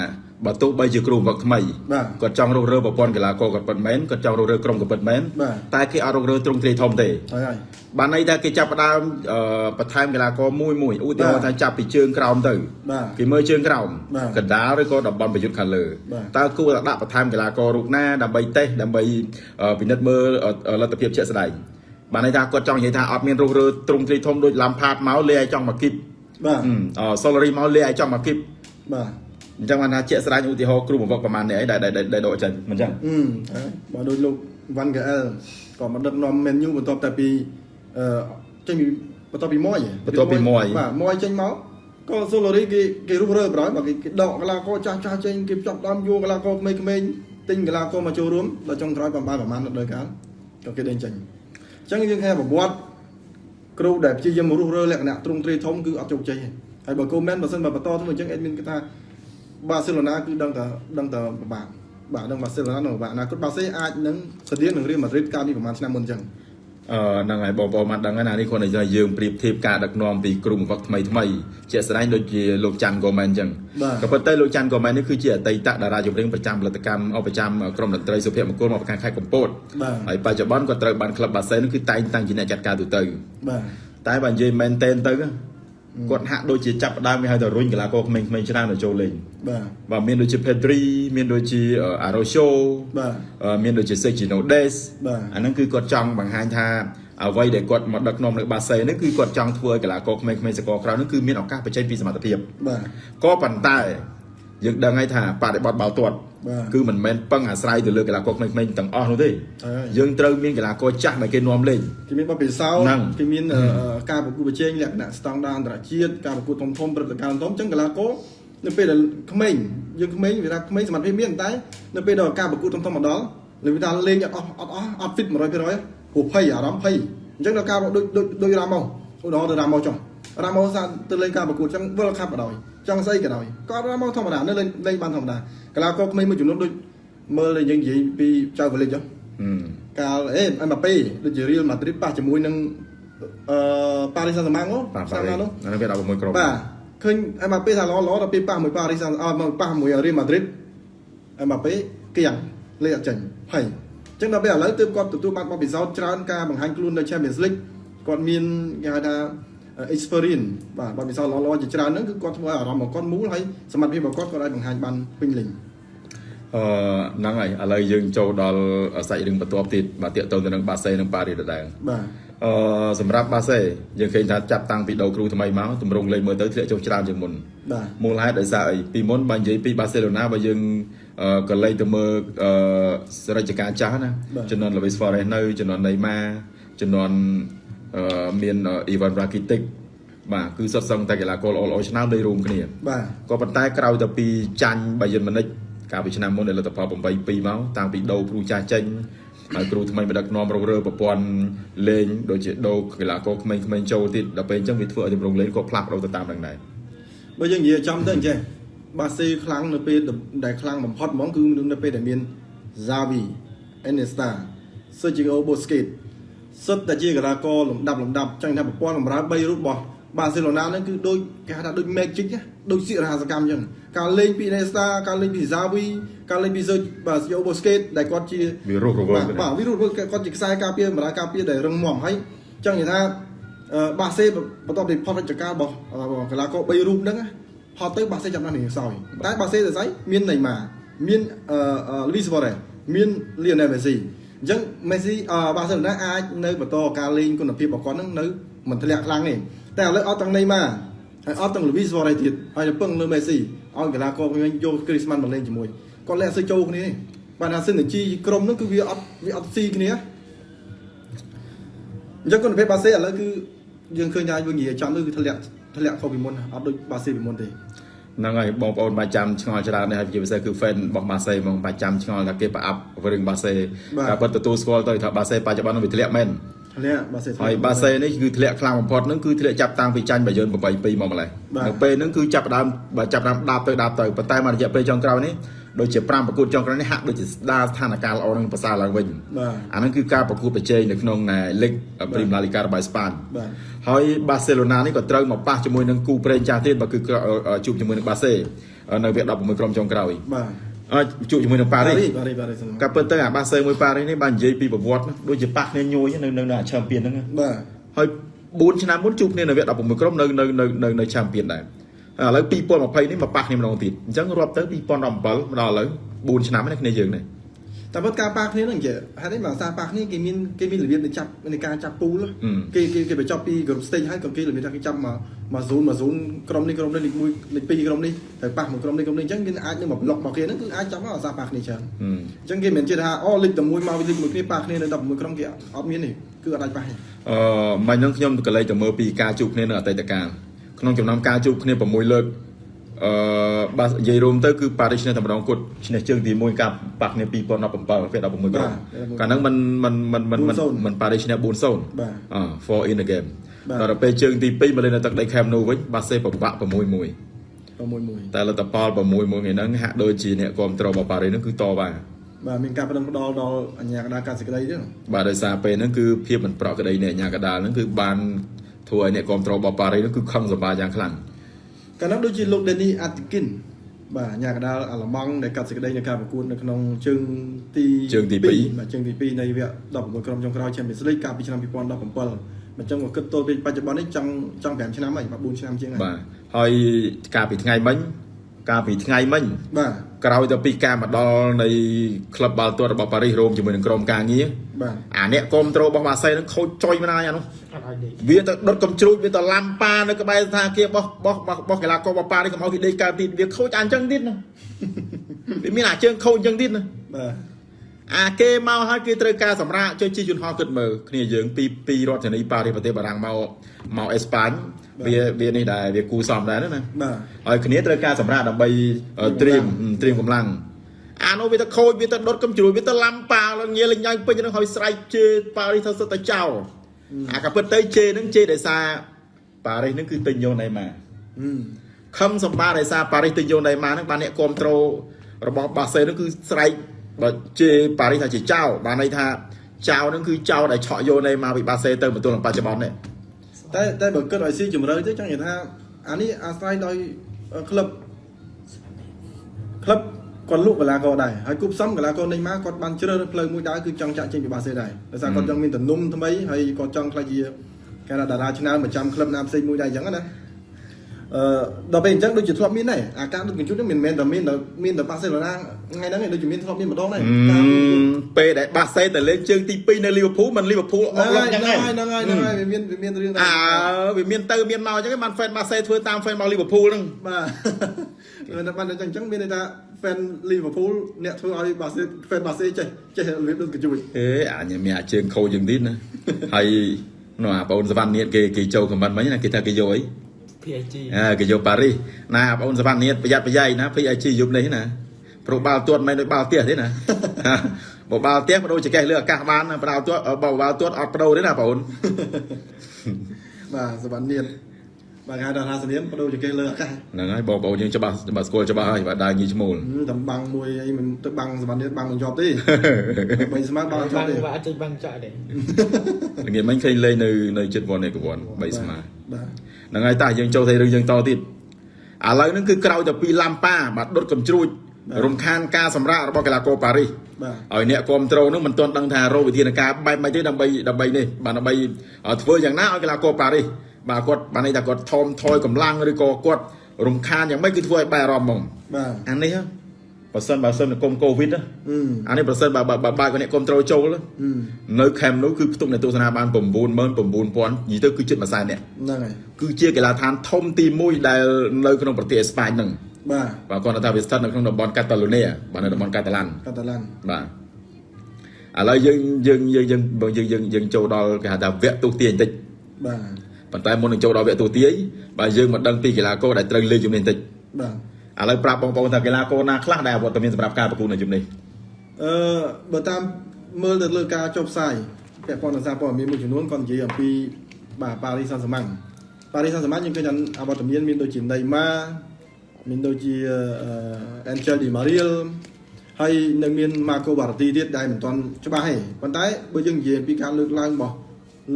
បើទោះបីជាគ្រូវឹកថ្មីបាទគាត់ចង់រុះរើប្រព័ន្ធកីឡាករគាត់ពិតមែនគាត់ចង់រុះរើក្រុមគាត់ពិតមែនបាទតែគេអត់រុះរើទ្រង់ទ្រាយធំទេហើយហើយបានន័យថាគេចាប់ផ្ដើមអឺបន្ថែមកីឡាករមួយមួយឧទាហរណ៍បាទថាចាប់ពីជើងក្រោមទៅបាទគេមើលជើងក្រោមបាទកណ្ដាលឬក៏តំបន់ប្រយុទ្ធខាងលើបាទតើគួរតែដាក់បន្ថែមកីឡាកររូបណាដើម្បីតេស្តដើម្បីអឺពិនិត្យមើលអឺលទ្ធភាពជាក់ស្ដែង បានន័យថាគាត់ចង់និយាយថាអត់មានរុះរើទ្រង់ទ្រាយធំដូចឡាំផាតមកលេឲ្យចង់មកគីបបាទអឺសូឡារីមកលេឲ្យចង់មកគីបបាទអញ្ចឹងបានថាជាក់ស្ដែងឧទាហរណ៍គ្រូបង្វឹកប្រហែលនេះឯងដែលដែលដែលដកចេញមិនអញ្ចឹងអឺហើយបើដូចលោក Van Gaal ក៏មកដឹកនាំ Man U បន្ទាប់តែពីអឺចេញពីបន្ទាប់ពីម៉យបន្ទាប់ពីម៉យបាទម៉យចេញមកក៏ Solari គេគេរុះរើប្រហើយបើគេគេដកកីឡាករចាស់ចាស់ចេញគេចាប់ដើមយកកីឡាករក្មេងៗទិញកីឡាករមកចូលរួមដល់ចុងក្រោយប្រហែលប្រហែលដល់កាលក៏គេដេញចេញ អញ្ចឹងយើងឃើញប្រវត្តិគ្រូដែលព្យាយាមរុះរើលក្ខណៈទ្រង់ទ្រាយធំគឺអត់ជោគជ័យទេហើយបើ comment បើសិនបើបន្តទៅអញ្ចឹងអេដមីនគេថាបាសេឡូណាគឺដឹងតែដឹងតែពិបាកបាទដឹងបាសេឡូណានៅពិបាកអនាគតបាសេអាចនឹងស្តៀងនឹងរៀលម៉ាឌ្រីតកាលពីប្រហែលឆ្នាំមុនអញ្ចឹងអឺ ហ្នឹងហើយបងប្អូនបានដឹងហើយណានេះគ្រាន់តែយើងប្រៀបធៀបការដឹកនាំពីគ្រូបង្វឹកថ្មីថ្មីជាក់ស្ដែងដូចជាលោកច័ន្ទកូមែនអញ្ចឹងបាទក៏ប៉ុន្តែលោកច័ន្ទកូមែននេះគឺជាអតីតតារាចម្រៀងប្រចាំផលិតកម្មអប្រចាំក្រុមតន្ត្រីសុភមង្គលមកពីខាងខេត្តកំពតបាទហើយបច្ចុប្បន្នក៏ត្រូវបានក្លឹបបាសេនគឺតែងតាំងជាអ្នកចាត់ការទូទៅបាទតែបើនិយាយមែនតែនទៅ គាត់ហាក់ដូចជាចាប់ផ្ដើមគេហៅថារុញកីឡាករក្មេងៗច្រើនទៅចូលលេងបាទបាទមានដូចជា Pedri មានដូចជា Araujo បាទអឺមានដូចជា Sergio Des បាទអាហ្នឹងគឺគាត់ចង់បង្ហាញថាអ្វីដែលគាត់មកដឹកនាំនៅបាសេហ្នឹងគឺគាត់ចង់ធ្វើឲ្យកីឡាករក្មេងៗសកលក្រៅហ្នឹងគឺមានឱកាសបញ្ចេញពីសមត្ថភាពបាទក៏ប៉ុន្តែយើងដឹងហើយថាបដិបត្តិបាល់ទាត់បាទ គឺមិនមែនពឹងអាស្រ័យទៅលើកីឡាករក្មេងៗទាំងអស់នោះទេហើយយើងត្រូវមានកីឡាករចាស់ដែលគេនាំលេងគេមានបទពិសោធហ្នឹងន៍គេមានអឺការប្រកួតប្រជែងលក្ខណៈស្តង់ដារអន្តរជាតិការប្រកួតធំធំព្រឹត្តិការណ៍ធំអញ្ចឹងកីឡាករនៅពេលដែលក្មេងយើងក្មេងវាថាក្មេងសមត្ថភាពមានតែនៅពេលដល់ការប្រកួតធំធំមកដល់លើវាថាលេងអត់អស់អត់អស់អត់ fit 100%ព្រោះភ័យអារម្មណ៍ភ័យអញ្ចឹងដល់ការដូចដូចដូចរ៉ាម៉ូឧទាហរណ៍ទៅរ៉ាម៉ូចុះរ៉ាម៉ូសាទៅលេងការប្រកួតអញ្ចឹង World Cup ក៏ដោយ ចង់ស្អីក៏ដោយក៏រ៉ាម៉ូធម្មតានៅលេងលេងបានធម្មតាកីឡាករក្មេងមួយចំនួនដូចមើលយើងនិយាយពីចៅវ៉ាលិចចុះហឹមកាលអេអេម៉ាប៉េដូចជារៀលម៉ាឌ្រីតប៉ះជាមួយនឹងអឺប៉ារីសសាំងម៉ាំងបាទឆ្នាំណានោះអាហ្នឹងវា16ក្រុមបាទឃើញអេម៉ាប៉េថាល្អល្អដល់ពេលប៉ះមួយប៉ារីសសាំងអត់មកប៉ះមួយរៀលម៉ាឌ្រីតអេម៉ាប៉េគៀងលេខអត់ចេញភ័យអញ្ចឹងដល់ពេលឥឡូវទើបគាត់ទទួលបានបទពិសោធន៍ច្រើនការបង្ហាញខ្លួននៅ Champions League គាត់មានគេហៅថា experience បាទបទពិសោធន៍ល្អៗជាច្រើនហ្នឹងគឺគាត់ធ្វើឲ្យអារម្មណ៍របស់គាត់មូលហើយសមត្ថភាពរបស់គាត់គាត់អាចបង្ហាញបានពេញលេញអឺហ្នឹងហើយឥឡូវយើងចូលដល់សាច់រឿងបន្ទាប់ទៀតបាទតាកតទៅទៅនឹងបាសេនិងប៉ារីដដែលបាទអឺសម្រាប់បាសេយើងឃើញថាចាប់តាំងពីដូរគ្រូថ្មីមកទម្រង់លេងមើលទៅធ្លាក់ចុះច្រើនជាងមុនបាទមូលហេតុដោយសារអីពីមុនបើនិយាយពីបាសេឡូណាបើយើងអឺក៏លេងទៅមើលអឺសរិទ្ធិការចាស់ណាបាទចំនួន Luis Suarez នៅចំនួន Neymar ចំនួនអឺ មាន Ivan Rakitic បាទគឺសុទ្ធសឹងតែកីឡាករល្អៗឆ្នាំលេងរួមគ្នាបាទក៏ប៉ុន្តែក្រោយទៅពីចាញ់បាយិនម៉ានិចកាលពីឆ្នាំមុនដែលលទ្ធផល8-2មកតាំងពីដូរគ្រូចាស់ចេញហើយគ្រូថ្មីមកដឹកនាំរងរើប្រព័ន្ធលេងដូចជាដូរកីឡាករក្មេងៗចូលទៀតដល់ពេលអញ្ចឹងវាធ្វើឲ្យទម្រង់លេងក៏ផ្លាស់ប្ដូរទៅតាមនឹងដែរបើយើងនិយាយចំទៅអញ្ចឹងបាសេខ្លាំងនៅពេលដែលខ្លាំងបំផុតហ្មងគឺនៅពេលដែលមាន Xavi Iniesta Sergio Busquets សុទ្ធតែជាកីឡាករលំដាប់លំដាប់ចឹងថាប្រព័ន្ធបម្រើ3រូបរបស់បាសេឡូណាហ្នឹងគឺដូចគេហៅថាដូច magic ណាដូចសិរហាសកម្មអញ្ចឹងការលេងពី Iniesta ការលេងពី Xavi ការលេងពី Sergio Busquets ដែលគាត់ជាវារស់រវើកបាទបាទវិរុទ្ធគាត់ជាខ្សែការពារបម្រើការពារដែលរឹងមាំហើយចឹងនិយាយថាអឺបាសេបន្ទាប់ពីផុតរជ្ជកាលរបស់របស់កីឡាករ3រូបហ្នឹងណាផុតទៅបាសេចាប់បានរៀងខ្សោយតែបាសេទៅស្អីមានណេម៉ាមានអឺលូវីសវ៉ារ៉េមានលីអូណែលមេស៊ី អញ្ចឹងមេស៊ីអឺបាសេឡូណាអាចនៅបន្តការលេងគុណភាពរបស់គាត់ហ្នឹងនៅមិនធ្លាក់ខ្លាំងទេតែឥឡូវអត់ទាំងណេម៉ាហើយអត់ទាំងលូវីសវ៉ារ៉េទៀតហើយទៅពឹងលើមេស៊ីឲ្យកីឡាករវិញយកគ្រីស្មាន់មកលេងជាមួយគាត់លែងអត់សូវចូលគ្នាទេបាទថាសិនជីក្រុមហ្នឹងគឺវាអត់វាអត់ស៊ីគ្នាអញ្ចឹងគុណភាពបាសេឥឡូវគឺយើងឃើញថាយើងនិយាយចំទៅគឺធ្លាក់ធ្លាក់ខុសពីមុនណាអត់ដូចបាសេពីមុនទេ ហ្នឹងហើយបងប្អូនបាច់ចាំឆ្ងល់ច្រើនដែរហើយជាពិសេសគឺ fan របស់បាសេហ្មងបាច់ចាំឆ្ងល់ថាគេប្រអាប់រឿងបាសេការពិតទទួលស្គាល់ទៅថាបាសេបច្ចុប្បន្ននឹងវាធ្លាក់មែនធ្លាក់បាសេធ្លាក់ហើយបាសេនេះគឺធ្លាក់ខ្លាំងបំផុតហ្នឹងគឺធ្លាក់ចាប់តាំងពីចាញ់បាយិន8-2មកម្លេះបាទនៅពេលហ្នឹងគឺចាប់ផ្ដើមបើចាប់ផ្ដើមដាប់ទៅដាប់ទៅប៉ុន្តែមករយៈពេលចុងក្រោយនេះ ដូចជា5ប្រកួតចុងក្រោយនេះហាក់ដូចជាស្ដារស្ថានភាពល្អនឹងប្រសើរឡើងវិញបាទអាហ្នឹងគឺការប្រកួតប្រជែងនៅក្នុងលីកព្រីមឡាលីការបស់អេស្ប៉ាញបាទហើយបាសេឡូណានេះក៏ត្រូវមកប៉ះជាមួយនឹងគូប្រេងចាស់ទៀតបើគឺជួបជាមួយនឹងបាសេនៅវគ្គ16ក្រុមចុងក្រោយបាទអឺជួបជាមួយនឹងប៉ារីសប៉ារីសប៉ារីសក៏ពិតទៅអាបាសេមួយប៉ារីសនេះបាននិយាយពីប្រវត្តិណាដូចជាប៉ះគ្នាញយនៅនៅនៅឆាំពៀនហ្នឹងណាបាទហើយ4ឆ្នាំមុនជួបគ្នានៅវគ្គ16ក្រុមនៅនៅនៅនៅនៅឆាំពៀនដែរហើយ ឥឡូវ2020នេះមកប៉ះគ្នាម្ដងទៀតអញ្ចឹងរាប់ទៅ2017មកដល់ឥឡូវ4ឆ្នាំនេះគ្នាយើងនេះតែពិតការប៉ះគ្នាហ្នឹងនិយាយហេតុអីបើសារប៉ះគ្នាគេមានគេមានរបៀបនៃចាប់នៃការចាប់ពូលគេគេគេបញ្ចប់ពី group stage ហើយក៏គេរបៀបថាគេចាប់មកមក zone មក zone ក្រុមនេះក្រុមនេះលេខ1លេខ2ក្រុមនេះទៅប៉ះមួយក្រុមនេះក្រុមនេះអញ្ចឹងគេអាចនឹងមក block មកគេហ្នឹងគឺអាចចាប់មកសារប៉ះគ្នាច្រើនហឹមអញ្ចឹងគេមិនជឿថាអូលេខតែមួយមកលេខមួយគ្នាប៉ះគ្នានៅ16ក្រុមគេអត់មានទេគឺអត់អាចប៉ះទេអឺមិនហ្នឹងខ្ញុំក៏លេចទៅមើលពីការជួបគ្នានៅអតីតកាល ក្នុងចំណោមការជួបគ្នា6លើកអឺបាទនិយាយរួមទៅគឺប៉ារីសឈ្នះតែម្ដងគត់ឈ្នះជើងទី1កាលប៉ះគ្នា2017វគ្គ16ក្រុមកាលហ្នឹងมันมันมันมันมันมันប៉ារីសឈ្នះ4-0 បាទ អឺ for in the game បាទ ដល់ពេលជើងទី2មកលេងនៅទឹកដី Camp Nou វិញបាសេពិបាក6-1 6 1 តែលទ្ធផល6-1ថ្ងៃហ្នឹងហាក់ដូចជាអ្នកគ្រប់គ្រងរបស់ប៉ារីសហ្នឹងគឺតបាន បាទមានការប្តឹងផ្ដាល់ដល់អញ្ញាកណ្ដាលការសេចក្តីទេ បាទដោយសារពេលហ្នឹងគឺភាពមិនប្រក្រតីនៃអាជ្ញាកណ្ដាលហ្នឹងគឺបាន ធ្វើឲ្យអ្នកគ្រប់គ្រងរបស់ប៉ារីសហ្នឹងគឺខឹងសម្បាយ៉ាងខ្លាំងកាលនោះដូចជាលោក Denny Atkin បាទញ៉ាកដាលអាឡម៉ង់ដែលកាត់សេចក្តីនៃការប្រកួតនៅក្នុងជើងទីជើងទីពីរបាទជើងទី2នៃវគ្គ16ក្រុមចុងក្រោយ Champions League កាលពីឆ្នាំ2017អញ្ចឹងមកគិតទល់ពេលបច្ចុប្បន្ននេះចង់ចង់5ឆ្នាំហើយបាទ4ឆ្នាំជាងហើយបាទហើយកាលពីថ្ងៃមិញ កាលពីថ្ងៃមិញបាទក្រោយទៅពីការមកដល់នៃក្លឹបបាល់ទាត់របស់ប៉ារីសរ៉ូមជាមួយនឹងក្រុមការងារបាទអាអ្នកគ្រប់ត្រូលរបស់ម៉ាសែនឹងខូចចុយមិនហើយអានោះអត់ឲ្យដេកវាទៅដុតកំជ្រួចវាទៅឡាំប៉ានៅក្បែរស្ថានភាពរបស់របស់របស់របស់កីឡាកររបស់ប៉ានេះកុំឲ្យគេដេកកើតទៀតវាខូចអាអញ្ចឹងទៀតណាវាមានអាជើងខូចអញ្ចឹងទៀតណាបាទ អាគេមកហើយគេត្រូវការសម្រាប់ចុះជាយន្តហោះគិតមើលគ្នាយើងពីពីរដ្ឋធានីប៉ារីសប្រទេសបារាំងមកមកអេស្ប៉ាញវាវានេះដែរវាគូសំដែរណាបាទហើយគ្នាត្រូវការសម្រាប់ដើម្បីអឺត្រៀមត្រៀមកម្លាំងអានោះវាទៅខូចវាទៅដុតកំជ្រួយវាទៅឡាំប៉ាឡើងងាយលេងញ៉ាំពេញហ្នឹងហើយស្រែកជេរប៉ារីសទៅសុទ្ធតែចោលអាក៏ពិតទៅជេរហ្នឹងជេរដោយសារប៉ារីសហ្នឹងគឺទិញយកណេម៉ាហឹមខឹងសម្បាដោយសារប៉ារីសទិញយកណេម៉ាហ្នឹងបានអ្នកគ្រប់ត្រូលរបស់បាសេហ្នឹងគឺស្រែក បើជេរប៉ារីសថាជាចោលបានន័យថាចោលហ្នឹងគឺចោលដែលឆក់យកណេម៉ាពីបាសេទៅមកទល់នឹងបច្ចុប្បន្ននេះតែតែបើគិតឲ្យស៊ីជម្រៅទៅចង់និយាយថាអានេះអាស្រ័យដោយក្លឹបក្លឹបគាត់លក់កីឡាករដែរហើយគូផ្សំកីឡាករនេះមកគាត់បានជ្រើសរើសផ្លូវមួយដែរគឺចង់ចាក់ចេញពីបាសេដែរដោយសារគាត់ចង់មានទំនុំថ្មីហើយគាត់ចង់ខ្លាចជាគេថាតារាឆ្នើមប្រចាំក្លឹបណាផ្សេងមួយដែរអញ្ចឹងណា អឺដល់ពេលអញ្ចឹងដូចជាធ្លាប់មានដែរអាការដឹកជញ្ជូននេះមិនមែនតែមានតែមានតែបាសេឡូណាថ្ងៃហ្នឹងឯងដូចជាមានធ្លាប់មានម្ដងដែរការពេលដែលបាសេទៅលេងជើងទី2នៅលីវើពូលមិនលីវើពូលអហ្នឹងស់ឡហើងយយ៉ាងហ្នឹងហ្នឹងហើយហ្នឹងហើយហ្នឹងហើយវាមានវាមានរឿងដែរអើវាមានទៅមានមកអញ្ចឹងបានហ្វេនបាសេធ្វើតាមហ្វេនមកលីវើពូលហ្នឹងបាទមិនតែបានតែអញ្ចឹងមានន័យថា fan Liverpool អ្នកធ្វើឲ្យបាសេ fan បាសេចេះចេះរបៀបដូចកញ្ជួយអេអាញមានអាជើងខូចយ៉ាងទៀតណាហើយនោះអាបងអូនសវណ្ណនៀតគេគេចូលខមមិនមិញណាគេថាគេយកអី PSG អើគេយកប៉ារីសណាបងអូនសវណ្ណនៀតប្រយ័ត្នប្រយែងណា PSG យប់នេះណាព្រោះបាល់ទាត់មិនដូចបាល់ផ្ទះទេណាបើបាល់ផ្ទះបដូរចង្កេះលើអាកាសបានណាបាល់ទាត់បើបាល់ទាត់អត់បដូរទេណាបងអូនបាទសវណ្ណនៀនបាទគេហៅថាសនាមបដូរចង្កេះលើអាកាសហ្នឹងហើយបងប្អូនយើងច្បាស់ច្បាស់ស្គាល់ច្បាស់ហើយបាទដើរញីឈ្មោលហឹមតែបាំងមួយអីមិនទៅបាំងសវណ្ណនៀនបាំងមិនជាប់ទេបីស្មើបាំងជាបាប់ងទេវាអត់ចេញបាំងចាក់ទេល្ងាចមិញឃើញលេងនៅនៅចិត្តវ៉ាន់ឯកវ៉ាន់3ស្មើបាទ ហ្នឹងហើយតាយើងចូលទៅរឿងយើងតទៀតឥឡូវហ្នឹងគឺក្រោយទៅពីឡាំប៉ាបាទដុតកំជ្រួចរំខានការសម្រាករបស់កីឡាករប៉ារីសបាទឲ្យអ្នកគ្រប់ត្រូលហ្នឹងមិនទាន់ដឹងថារកវិធានការបែបម៉េចទេដើម្បីដើម្បីនេះបាទដើម្បីឲ្យធ្វើយ៉ាងណាឲ្យកីឡាករប៉ារីសបាទគាត់បានន័យថាគាត់ថមថយកម្លាំងឬក៏គាត់រំខានយ៉ាងម៉េចគឺធ្វើឲ្យបែរអារម្មណ៍ហ្មងបាទអានេះហ៎ បើសិនបើសិននៅគុំកូវីដណាហឹមអានេះបើសិនបើបើបើបើកអ្នកគ្រប់ត្រូលចូលណាហឹមនៅខេមនោះគឺផ្ទុកអ្នកទស្សនាបាន99000និយាយទៅគឺជិតមួយសែនអ្នកហ្នឹងហើយគឺជាកីឡាដ្ឋានធំទី1ដែលនៅក្នុងប្រទេសអេស្ប៉ាញហ្នឹងបាទបាទគាត់ថាវាស្ថិតនៅក្នុងតំបន់កាតាឡូនីបាទនៅតំបន់កាតាឡានកាតាឡានបាទឥឡូវយើងយើងយើងយើងបើយើងយើងយើងចូលដល់គេហៅថាវគ្គទូទាយបន្តិចបាទប៉ុន្តែមុននឹងចូលដល់វគ្គទូទាយបាទយើងមកដឹងពីកីឡាករដែលត្រូវលេងជំនាញបន្តិចបាទ ឥឡូវប្រាប់បងប្អូនថាកីឡាករណាខ្លះដែលអវត្តមានសម្រាប់ការប្រកួតនៅជំនាញអឺបើតាមមើលទៅលើការចុះផ្សាយពាក់ព័ន្ធនឹងសារព័ត៌មានមួយចំនួនគាត់និយាយអំពីបាទប៉ារីសសាន់សាម៉ាំងប៉ារីសសាន់សាម៉ាំងយើងឃើញថាអវត្តមានមានដូចជាណេម៉ាមានដូចជាអេនជែលឌីម៉ារៀលហើយនៅមានម៉ាកូបារ៉ាទីទៀតដែលមិនទាន់ច្បាស់ទេប៉ុន្តែបើយើងនិយាយអំពីការលើកឡើងរបស់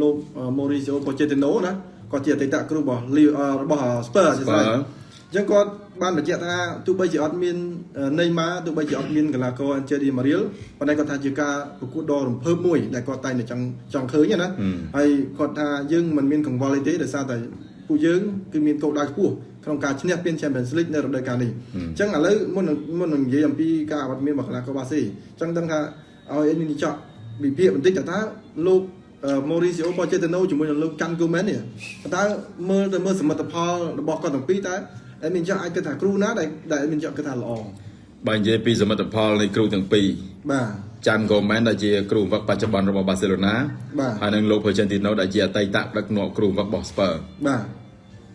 លោកម៉ូរីស៊ីអូប៉ូជេទីណូណាគាត់ជាអតីតគ្រូរបស់លីរបស់ស្ពឺអញ្ចឹងអញ្ចឹងគាត់បានបញ្ជាក់ថាទោះបីជាអត់មានណេម៉ាទោះបីជាអត់មានកីឡាករអេនជែលឌីម៉ារៀលប៉ុន្តែគាត់ថាជាការប្រកួតដ៏រំភើបមួយដែលគាត់តែងតែចង់ចង់ឃើញណាហើយគាត់ថាយើងមិនមានកង្វល់អីទេដោយសារតែពួកយើងគឺមានគោលដៅខ្ពស់ក្នុងការឈ្នះពាន Champions League នៅរដូវកាលនេះអញ្ចឹងឥឡូវមុននឹងមុននឹងនិយាយអំពីការអវត្តមានរបស់កីឡាករបាសេអញ្ចឹងដឹងថាឲ្យអេមីនីចော့វិភាគបន្តិចថាតើលោកម៉ូរីស៊ីអូប៉ូជេតេណូជាមួយនឹងលោកកាន់គូមែននេះតើមើលទៅមើលសមិទ្ធផលរបស់គាត់ទាំងពីរតើ អេមីនីចော့អាចគិតថាគ្រូណាដែលដែលអេមីនីចော့គិតថាល្អបើនិយាយពីសមិទ្ធផលនៃគ្រូទាំងពីរបាទចាន់កូមែនដែលជាគ្រូបង្វឹកបច្ចុប្បន្នរបស់បាសេឡូណាបាទហើយនិងលោក Pochettino ដែលជាអតីតដឹកនាំគ្រូបង្វឹករបស់ Spurs បាទ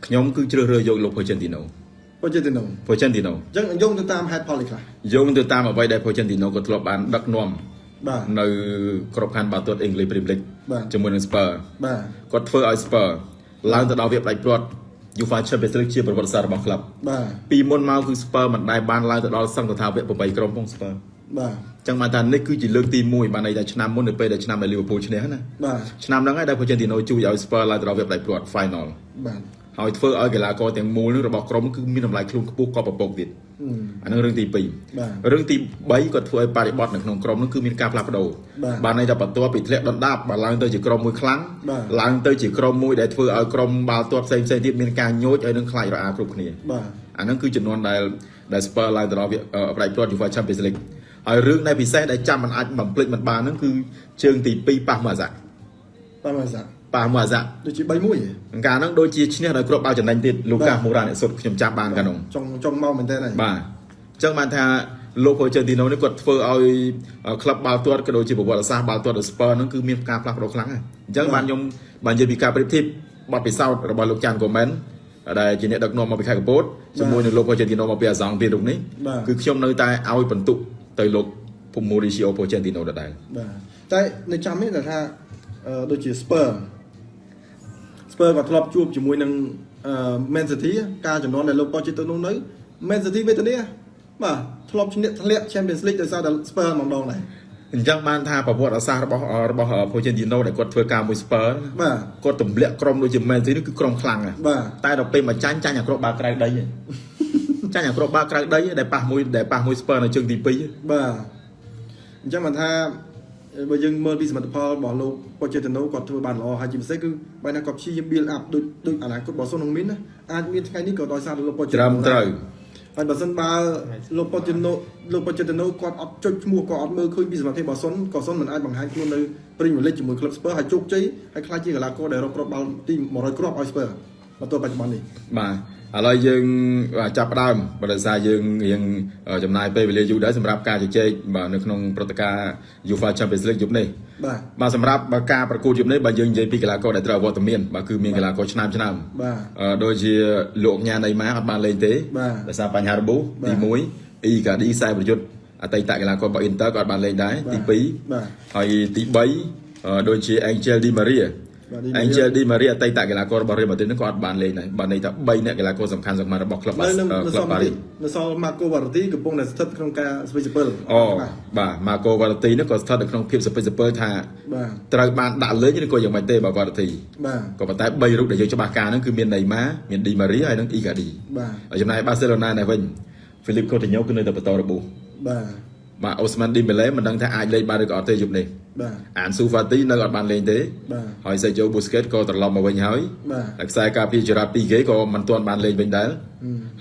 ខ្ញុំគឺជ្រើសរើសយកលោក Pochettino ប៉ូជេតេណូ Pochettino អញ្ចឹងយោងទៅតាមហេតុផលនេះខ្លះយោងទៅតាមអ្វីដែល Pochettino ក៏ធ្លាប់បានដឹកនាំបាទនៅក្របខ័ណ្ឌបាល់ទាត់អង់គ្លេស Premier League បាទជាមួយនឹង Spurs បាទគាត់ធ្វើឲ្យ Spurs ឡើងទៅដល់វាផ្ដាច់ព្រាត់ UEFA Champions League ជាប្រវត្តិសាស្ត្ររបស់ក្លឹបបាទពីមុនមកគឺ Spurs មិនដែលបានឡើងទៅដល់សង្កថាវគ្គ8ក្រុមផង Spurs បាទចឹងបានថានេះគឺជាលើកទី1បានន័យថាឆ្នាំមុននៅពេលដែលឆ្នាំដែល Liverpool ឈ្នះណាបាទឆ្នាំហ្នឹងហើយដែល Pochettino ជួយឲ្យ Spurs ឡើងទៅដល់វាផ្ដាច់ព្រាត់ final បាទហើយធ្វើឲ្យកីឡាករទាំងមូលនឹងរបស់ក្រុមគឺមានតម្លៃខ្លួនខ្ពស់ក៏ប្រពកទៀតបអឺ អានឹងរឿងទីបាទ2រឿងទី3គាត់ធ្វើឲ្យបរិបត្តិនៅក្នុងក្រុមនោះគឺមានការផ្លាស់ប្ដូរបាទបានន័យថាបន្ទាប់ពីធ្លាក់ដុនដាបបាទឡើងទៅជាក្រុមមួយខ្លាំងបាទឡើងទៅជាក្រុមមួយដែលធ្វើឲ្យក្រុមបាល់ទាត់ផ្សេងផ្សេងៗទៀតមានការញោចហើយនឹងខ្លាចរអាគ្រប់គ្នាបាទអាហ្នឹងគឺចំនួនដែលដែល Spurs ឡើងទៅដល់វាអឺផ្ដាច់ព្រាត់ UEFA Champions League ហើយរឿងដែលពិសេសដែលចាំមិនអាចបំភ្លេចមិនបានហ្នឹងគឺជើងទី2ប៉ះមួយអាសាក់បាទមកសា ប៉ះមួយអាសាក់ដូចជា3 1ហ៎កាលហ្នឹងដូចជាឈ្នះដោយគ្រាប់បាល់ចំណេញទៀតលូកាបាទមូរ៉ាអ្នកសុទ្ធខ្ញុំចាំបានកាលហ្នឹងចង់ចង់មកមែនតើហើយបាទអញ្ចឹងបានថាលោកហូជើទីណូនេះគាត់ធ្វើឲ្យក្លឹបបាល់ទាត់ក៏ដូចជាប្រវត្តិសាស្ត្របាល់ទាត់របស់ Spurs ហ្នឹងគឺមានការផ្លាស់ប្ដូរខ្លាំងហើយអញ្ចឹងបានខ្ញុំបាននិយាយពីការប្រៀបធៀបបទពិសោធន៍របស់លោកចាន់កូមែនដែលជាអ្នកដឹកនាំមកពីខេត្តកពតជាមួយនឹងលោកហូជើទីណូមកពីអាសង់ពីរូបនេះបាទគឺខ្ញុំនៅតែឲ្យបន្ទុកទៅលោកភូម៉ូរីស៊ីអូប៉ូចេនទីណូដដែលបាទតែនៅចាំនេះដែលថាអឺដូចជា Spur Spur ក៏ធ្លាប់ជួបជាមួយនឹងអឺ Man City ការចំនួនដែលលោក Pochettino នៅ Man City វេទនាបាទធ្លាប់ឈ្នះធ្លាក់ Champions League ដោយសារតែ Spur ម្ដងដែរអញ្ចឹងបានថាប្រវត្តិសាស្ត្ររបស់របស់ភូចេនទីណូដែលគាត់ធ្វើការមួយស្ពើបាទគាត់ទម្លាក់ក្រុមដូចជាមែនទីនេះគឺក្រុមខ្លាំងណាស់បាទតែដល់ពេលមកចាញ់ចាញ់អាគ្រាប់បាល់ក្រៅដីឯងចាញ់អាគ្រាប់បាល់ក្រៅដីឯងដែលប៉ះមួយដែលប៉ះមួយស្ពើនៅជើងទី2បាទអញ្ចឹងបានថា បើយើងមើលពីសមិទ្ធផលរបស់លោក Pochettino គាត់ធ្វើបានល្អហើយជាពិសេសគឺបែរណាគាត់ព្យាយាម build up ដូចដូចអនាគតរបស់សុននឹងមានណាអាចមានថ្ងៃនេះក៏ដោយសារតែលោក Pochettino ត្រឹមត្រូវហើយបើសិនបើលោក Pochettino លោក Pochettino គាត់អត់ចុចឈ្មោះគាត់អត់មើលឃើញពីសមត្ថភាពរបស់សុនក៏សុនមិនអាចបង្ហាញខ្លួននៅ Premier League ជាមួយ Club Spurs ហើយជោគជ័យហើយខ្លាចជាកីឡាករដែលរកគ្រាប់បាល់ទី100គ្រាប់ឲ្យ Spurs មកទល់បច្ចុប្បន្ននេះបាទ ឥឡូវយើងបាទចាប់ផ្ដើមបើដោយសារយើងរៀងចំណាយពេលវេលាយូរដែរសម្រាប់ការជជែកបាទនៅក្នុងព្រឹត្តិការណ៍ UEFA Champions League យប់នេះបាទបាទសម្រាប់បើការប្រកួតយប់នេះបើយើងនិយាយពីកីឡាករដែលត្រូវអវត្តមានបាទគឺមានកីឡាករឆ្នាំឆ្នាំបាទអឺដូចជាលោកញ៉ាណេម៉ាអត់បានលេងទេបាទដោយសារបញ្ហារបួសបាទទី1អ៊ីកាឌីខ្សែប្រយុទ្ធអតីតកីឡាកររបស់ Inter ក៏អត់បានលេងដែរទីបាទ2ហើយទី3អឺដូចជា Angel Di Maria បាទ Di Maria Angel Di Maria អតីតកីឡាកររបស់ Real Madrid ហ្នឹងក៏អត់បានលេងដែរបាទន័យថា3អ្នកកីឡាករសំខាន់សំខាន់របស់ក្លឹបនៅនៅបានៅក្សលឹបល់ប៉ារីសនៅសល់ Marco Verratti កំពុងតែស្ថិតក្នុងការស្វ័យសិពិលអូបាទ Marco Verratti នេះក៏ស្ថិតនៅក្នុងភាពសពិសពិលថាបាទត្រូវបានដាក់លេងឬក៏យ៉ាងម៉េចទេបាទ Verratti បាទក៏ប៉ុន្តែ3រូបដែលយើងច្បាស់ការហ្នឹងគឺមាន Neymar មាន Di Maria ហើយនិង Icardi បាទហើយចំណែកបាសេឡូណានេះវិញ Philip Coutinho គឺនៅតែបន្តរបួសបាទបាទ Ousmane Dembele មិនដឹងថាអាចលេងបានឬក៏អត់ទេយប់នេះ បាទ Ansu Fati នៅអត់បានលេងទេបាទហើយ Sergio Busquets ក៏ត្រឡប់មកវិញហើយបាទហើយខ្សែការពារ Gerard Piqué ក៏មិនទាន់បានលេងវិញដែរ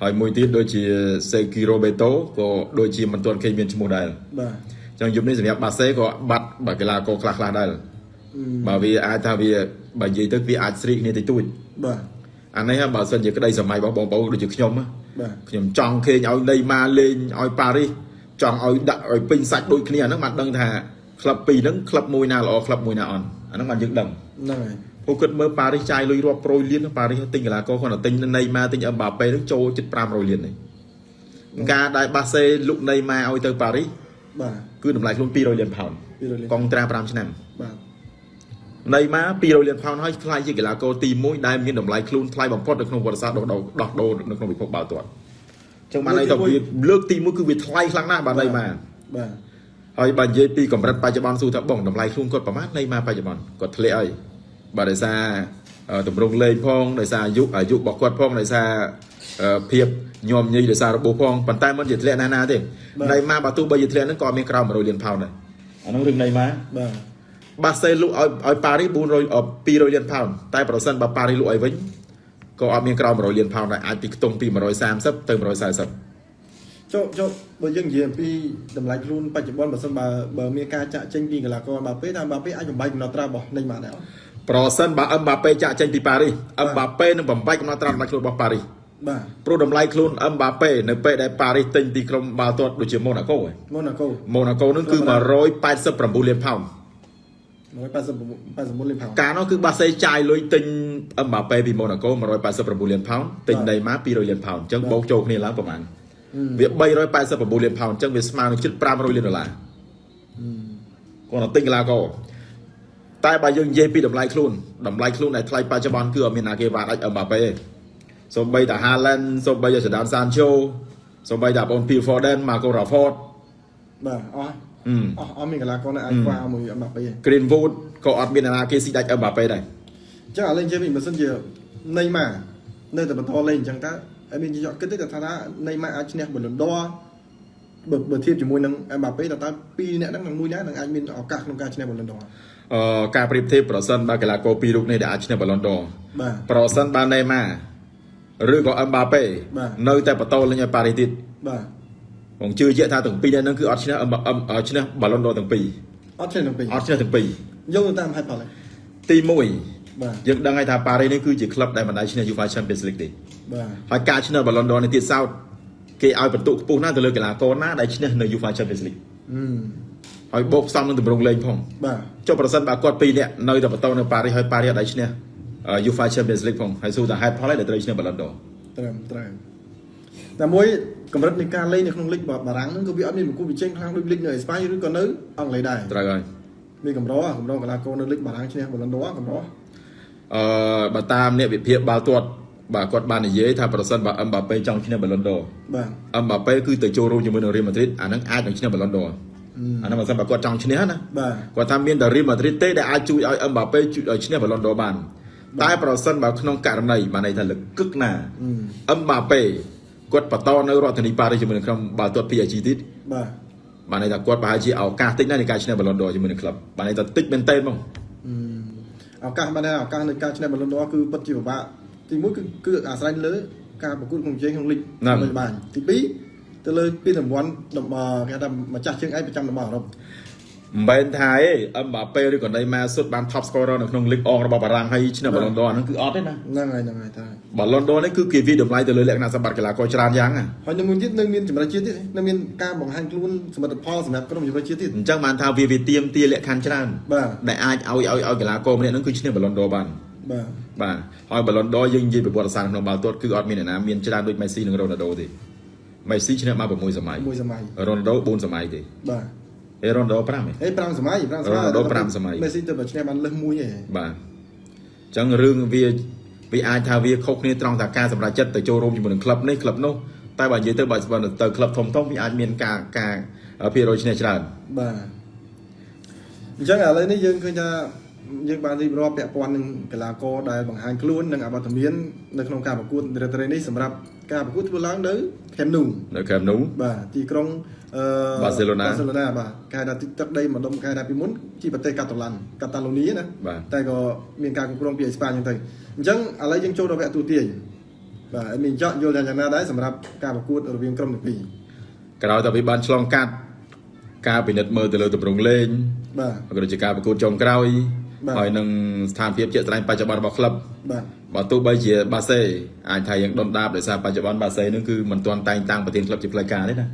ហើយមួយទៀតដូចជា Sergio Roberto ក៏ដូចជាមិនទាន់ឃើញមានឈ្មោះដែរបាទអញ្ចឹងយប់នេះសម្រាប់បាសេក៏បាត់បាទកីឡាករខ្លះខ្លះៗដែរបើវាអាចថាវាបើនិយាយទៅវាអាចស្រីកគ្នាតិចតួចបាទអានេះហ่าបើសិនជាក្តីសម័យរបស់បងប្អូនដូចជាខ្ញុំហ៎បាទខ្ញុំចង់ឃើញឲ្យណេម៉ាលេងឲ្យប៉ារីសចង់ឲ្យដាក់ឲ្យពេញសាច់ដូចគ្នាអាហ្នឹងបានដឹងថា ក្លឹបពីរហ្នឹងក្លឹបមួយណាល្អក្លឹបមួយណាអន់អាហ្នឹងបានយើងដឹងហ្នឹងហើយពួកគាត់មើលប៉ារីសចាយលុយរាប់ប្រួយលានប៉ារីសទិញកីឡាករគាត់ទៅទិញណេម៉ាទិញអឹមបាប៉េហ្នឹងចូលជិត500លាននេះការដែលបាសេលុកណេម៉ាឲ្យទៅប៉ារីសបាទគឺតម្លៃខ្លួន200លានផោន200លានកងត្រា5ឆ្នាំបាទណេម៉ា200លានផោនហើយខ្លាយជាកីឡាករទី1ដែលមានតម្លៃខ្លួនថ្លៃបំផុតនៅក្នុងប្រវត្តិសាស្ត្រដោះដូរដោះដូរនៅក្នុងពិភពបាល់ទាត់អញ្ចឹងបានន័យថាវាលើកទី1គឺវាថ្លៃខ្លាំងណាស់បាទណេម៉ាបាទ ហើយបើនិយាយពីកម្រិតបច្ចុប្បន្នសួរថាបងតម្លៃខ្លួនគាត់ប្រហែលនៃមកបច្ចុប្បន្នគាត់ធ្លាក់ហើយបាទដោយសារអឺតម្រង់លេងផងដោយសារអាយុអាយុរបស់គាត់ផងដោយសារអឺភាពញោមញីដោយសាររបួសផងប៉ុន្តែមិនជាធ្លាក់ណាស់ណាទេនៃមកបើទោះបីជាធ្លាក់ហ្នឹងក៏មានក្រោម100លានផោនដែរអាហ្នឹងរឿងនៃមកបាទបាសេលក់ឲ្យឲ្យប៉ារីស400អ200លានផោនតែប្រសិនបើប៉ារីសលក់ឲ្យវិញក៏អត់មានក្រោម100លានផោនដែរអាចពីខ្ទង់ពី130ទៅ140 ចុះចុះបើយើងនិយាយអំពីតម្លៃខ្លួនបច្ចុប្បន្នបើសិនបើបើមានការចាក់ចេញពីកីឡាករបាប៉េថាបាប៉េអាចបំបីកំណត់ត្រារបស់នៃម៉ាដែរអត់ប្រសិនបើអឹមបាប៉េចាក់ចេញពីប៉ារីសអឹមបាប៉េនឹងបំបែកកំណត់ត្រាតម្លៃខ្លួនរបស់ប៉ារីសបាទព្រោះតម្លៃខ្លួនអឹមបាប៉េនៅពេលដែលប៉ារីសទិញពីក្រុមបាល់ទាត់ដូចជាម៉ូណាកូឯងម៉ូណាកូម៉ូណាកូនឹងគឺ189លានផោន189 89លានផោនកាលនោះគឺបាសេចាយលុយទិញអឹមបាប៉េពីម៉ូណាកូ189លានផោនទិញដីម៉ា200លានផោនអញ្ចឹងបូកចូលគ្នាឡើងប្រហែល វា389លានផោនអញ្ចឹងវាស្មើនឹងជិត500លានដុល្លារគាត់ទៅទិញកីឡាករតែបើយើងនិយាយពីតម្លៃខ្លួនតម្លៃខ្លួនដែលថ្លៃបច្ចុប្បន្នគឺអត់មានណាគេវាអាចអឹមបាប៉េទេសូម្បីតែ Haaland សូម្បីតែ Jadon Sancho សូម្បីតែបង Phil Foden Marco Rashford បាទអស់អឺអស់អស់មានកីឡាករនៅអាចខ្វះមួយបាប៉េអ Greenwood ក៏អត់មានអ្នកណាគេស៊ីដាច់អឹមបាប៉េដែរញ្ចឹងឥឡូវនិយាយវិញបើសិនជានៃម៉ានៅតែបន្តលេងអញ្ចឹងតើ ហើយមានជាក់គិតទេថាថានៃម៉ាអាចឈ្នះបលុនដរបើបើធៀបជាមួយនឹងអេមបាប៉េតើតើពីរអ្នកហ្នឹងនឹងមួយណានឹងអាចមានឱកាសក្នុងការឈ្នះបលុនដរអឺការប្រៀបធៀបប្រសិនបើកីឡាករពីររូបនេះដែលអាចឈ្នះបាឡុនដរបាទប្រសិនបើណេម៉ាឬក៏អឹមបាប៉េបាទនៅតែបន្តលេងឲ្យប៉ារីសទៀតបាទผมជឿជាក់ថាទាំងពីរនាក់ហ្នឹងគឺអត់ឈ្នះអឹមអឹមអឺឈ្នះបាឡុនដរទាំងពីរអត់ឈ្នះទាំងពីរអត់ឈ្នះទាំងពីរយកទៅតាមហេតុផលហើយទី1បាទយើងដឹងហើយថាប៉ារីសនេះគឺជាក្លឹបដែលមិនដែលឈ្នះ UEFA Champions League ទេបាទ ហើយការឈ្នះបាឡុនដរនេះទៀតសោតគេឲ្យបន្ទុកខ្ពស់ណាស់ទៅលើកីឡាករណាដែលឈ្នះនៅ UEFA Champions League អឺហើយបូកផ្សំនឹងទម្រង់លេងផងបាទចុះប្រសិនបើគាត់ពីរនាក់នៅតែបន្តនៅប៉ារីសហើយប៉ារីសអត់ដែលឈ្នះអឺ UEFA Champions League ផងហើយសួរថាហេតុផលអីដែលត្រូវឈ្នះបាឡុនដរត្រឹមត្រូវតែមួយកម្រិតនៃការលេងនៅក្នុងលីកបារាំងហ្នឹងក៏វាអត់មានប្រកួតប្រជែងខ្លាំងដូចលីកនៅអេស្ប៉ាញឬក៏នៅអង់គ្លេសដែរត្រូវហើយមានកម្រកម្រកីឡាករនៅលីកបារាំងឈ្នះបលុនដរកម្រអឺបើតាមអ្នកវិភាគបាល់ទាត់ បាទគាត់បាននិយាយថាប្រសិនបើអឹមបាប៉េចង់ឈ្នះបាឡុនដរបាទអឹមបាប៉េគឺទៅចូលរួមជាមួយនឹងរៀលម៉ាឌ្រីតអាហ្នឹងអាចនឹងឈ្នះបាឡុនដរអាហ្នឹងបើសិនបើគាត់ចង់ឈ្នះណាបាទគាត់ថាមានតែរៀលម៉ាឌ្រីតទេដែលអាចជួយឲ្យអឹមបាប៉េជួយឲ្យឈ្នះបាឡុនដរបានតែប្រសិនបើក្នុងករណីបានន័យថាលកឹកណាអឹមបាប៉េគាត់បន្តនៅរដ្ឋធានីប៉ារីសជាមួយនឹងក្រុមបាល់ទាត់ PSG ទៀតបាទបានន័យថាគាត់ប្រហែលជាឱកាសតិចណាស់នៃការឈ្នះបាឡុនដរជាមួយនឹងក្លឹបបានន័យថាតិចមែនតើហ្មងឱកាសបានដែរឱកាសនៃការឈ្នះបលុនដរគឺពិតជាពិបាក ទីមួយគឺគឺអាស្រ័យលើការប្រកួតក្នុងជើងក្នុងលីកមិនបានទី2ទៅលើពីរង្វាន់តំបន់គេថាម្ចាស់ជើងឯកប្រចាំតំបន់អឺរ៉ុបមិនមែនថាឯងអឹមបាប៉េឬក៏ណេម៉ាសុទ្ធបាន top scorer នៅក្នុងលីកអងរបស់បារាំងហើយឈ្នះបាឡុនដរហ្នឹងគឺអត់ទេណាហ្នឹងហើយហ្នឹងហើយតាបាឡុនដរនេះគឺគេវិតម្លៃទៅលើលក្ខណៈសម្បត្តិកីឡាករច្រើនយ៉ាងណាហើយនៅមួយទៀតនៅមានចម្រិតជាតិទៀតនៅមានការបង្ហាញខ្លួនសមិទ្ធផលសម្រាប់ក្រុមចម្រិតជាតិទៀតអញ្ចឹងបានថាវាវាទៀមទាលក្ខខណ្ឌច្រើនបាទដែលអាចឲ្យឲ្យឲ្យកីឡាករម្នាក់ហ្នឹងគឺឈ្នះបាឡុនដរបានបាទ បាទហើយបាឡុនដរយើងនិយាយប្រវត្តិសាស្ត្រក្នុងបាល់ទាត់គឺអត់មានអ្នកណាមានច្រើនដូចមេស៊ីនិងរ៉ូណាល់ដូទេមេស៊ីឈ្នះបាន6សម័យមួយសម័យរ៉ូណាល់ដូ4សម័យទេបាទអេរ៉ូណាល់ដូ5ទេហេ5សម័យ5សម័យរ៉ូណាល់ដូ5សម័យមេស៊ីទៅបើឈ្នះបានលើសមួយឯងបាទអញ្ចឹងរឿងវាវាអាចថាវាខុសគ្នាត្រង់ថាការសម្រេចចិត្តទៅចូលរួមជាមួយនឹងក្លឹបនេះក្លឹបនោះតែបើនិយាយទៅបើស្បើទៅក្លឹបធំធំវាអាចមានការការភាគរយឈ្នះច្រើនបាទអញ្ចឹងឥឡូវនេះយើងឃើញថា យើងបានរៀបរាប់ពាក់ព័ន្ធនឹងកីឡាករដែលបង្ហាញខ្លួននិងអវត្តមាននៅក្នុងការប្រកួតរ៉េត្រេនេះសម្រាប់ការប្រកួតធ្វើឡើងនៅ Camp Nou នៅខេមនោះបាទទីក្រុងអឺ Barcelona បាសេឡូណាបាទគេហៅថាទីទឹកដីម្ដុំគេហៅថាពីមុនជាប្រទេសកាតាឡាន់កាតាឡូនីណាបាទតែក៏មានការគ្រប់គ្រងពីអេស្ប៉ាញអញ្ចឹងទៅអញ្ចឹងឥឡូវយើងចូលដល់វគ្គទូទាយបាទអេមីនចော့យល់ថាយ៉ាងណាដែរសម្រាប់ការប្រកួតរវាងក្រុមទាំងពីរក្រោយតែវាបានឆ្លងកាត់ការពិនិត្យមើលទៅលើទម្រង់លេងបាទក៏ដូចជាការប្រកួតចុងក្រោយបាទ ហើយនឹងស្ថានភាពជាក់ស្ដែងបច្ចុប្បន្នរបស់ក្លឹបបាទបើទោះបីជាបាសេអាចថាយើងដុនដាបដោយសារបច្ចុប្បន្នបាសេនឹងគឺមិនទាន់តែងតាំងប្រធានក្លឹបជាផ្លូវការទេណា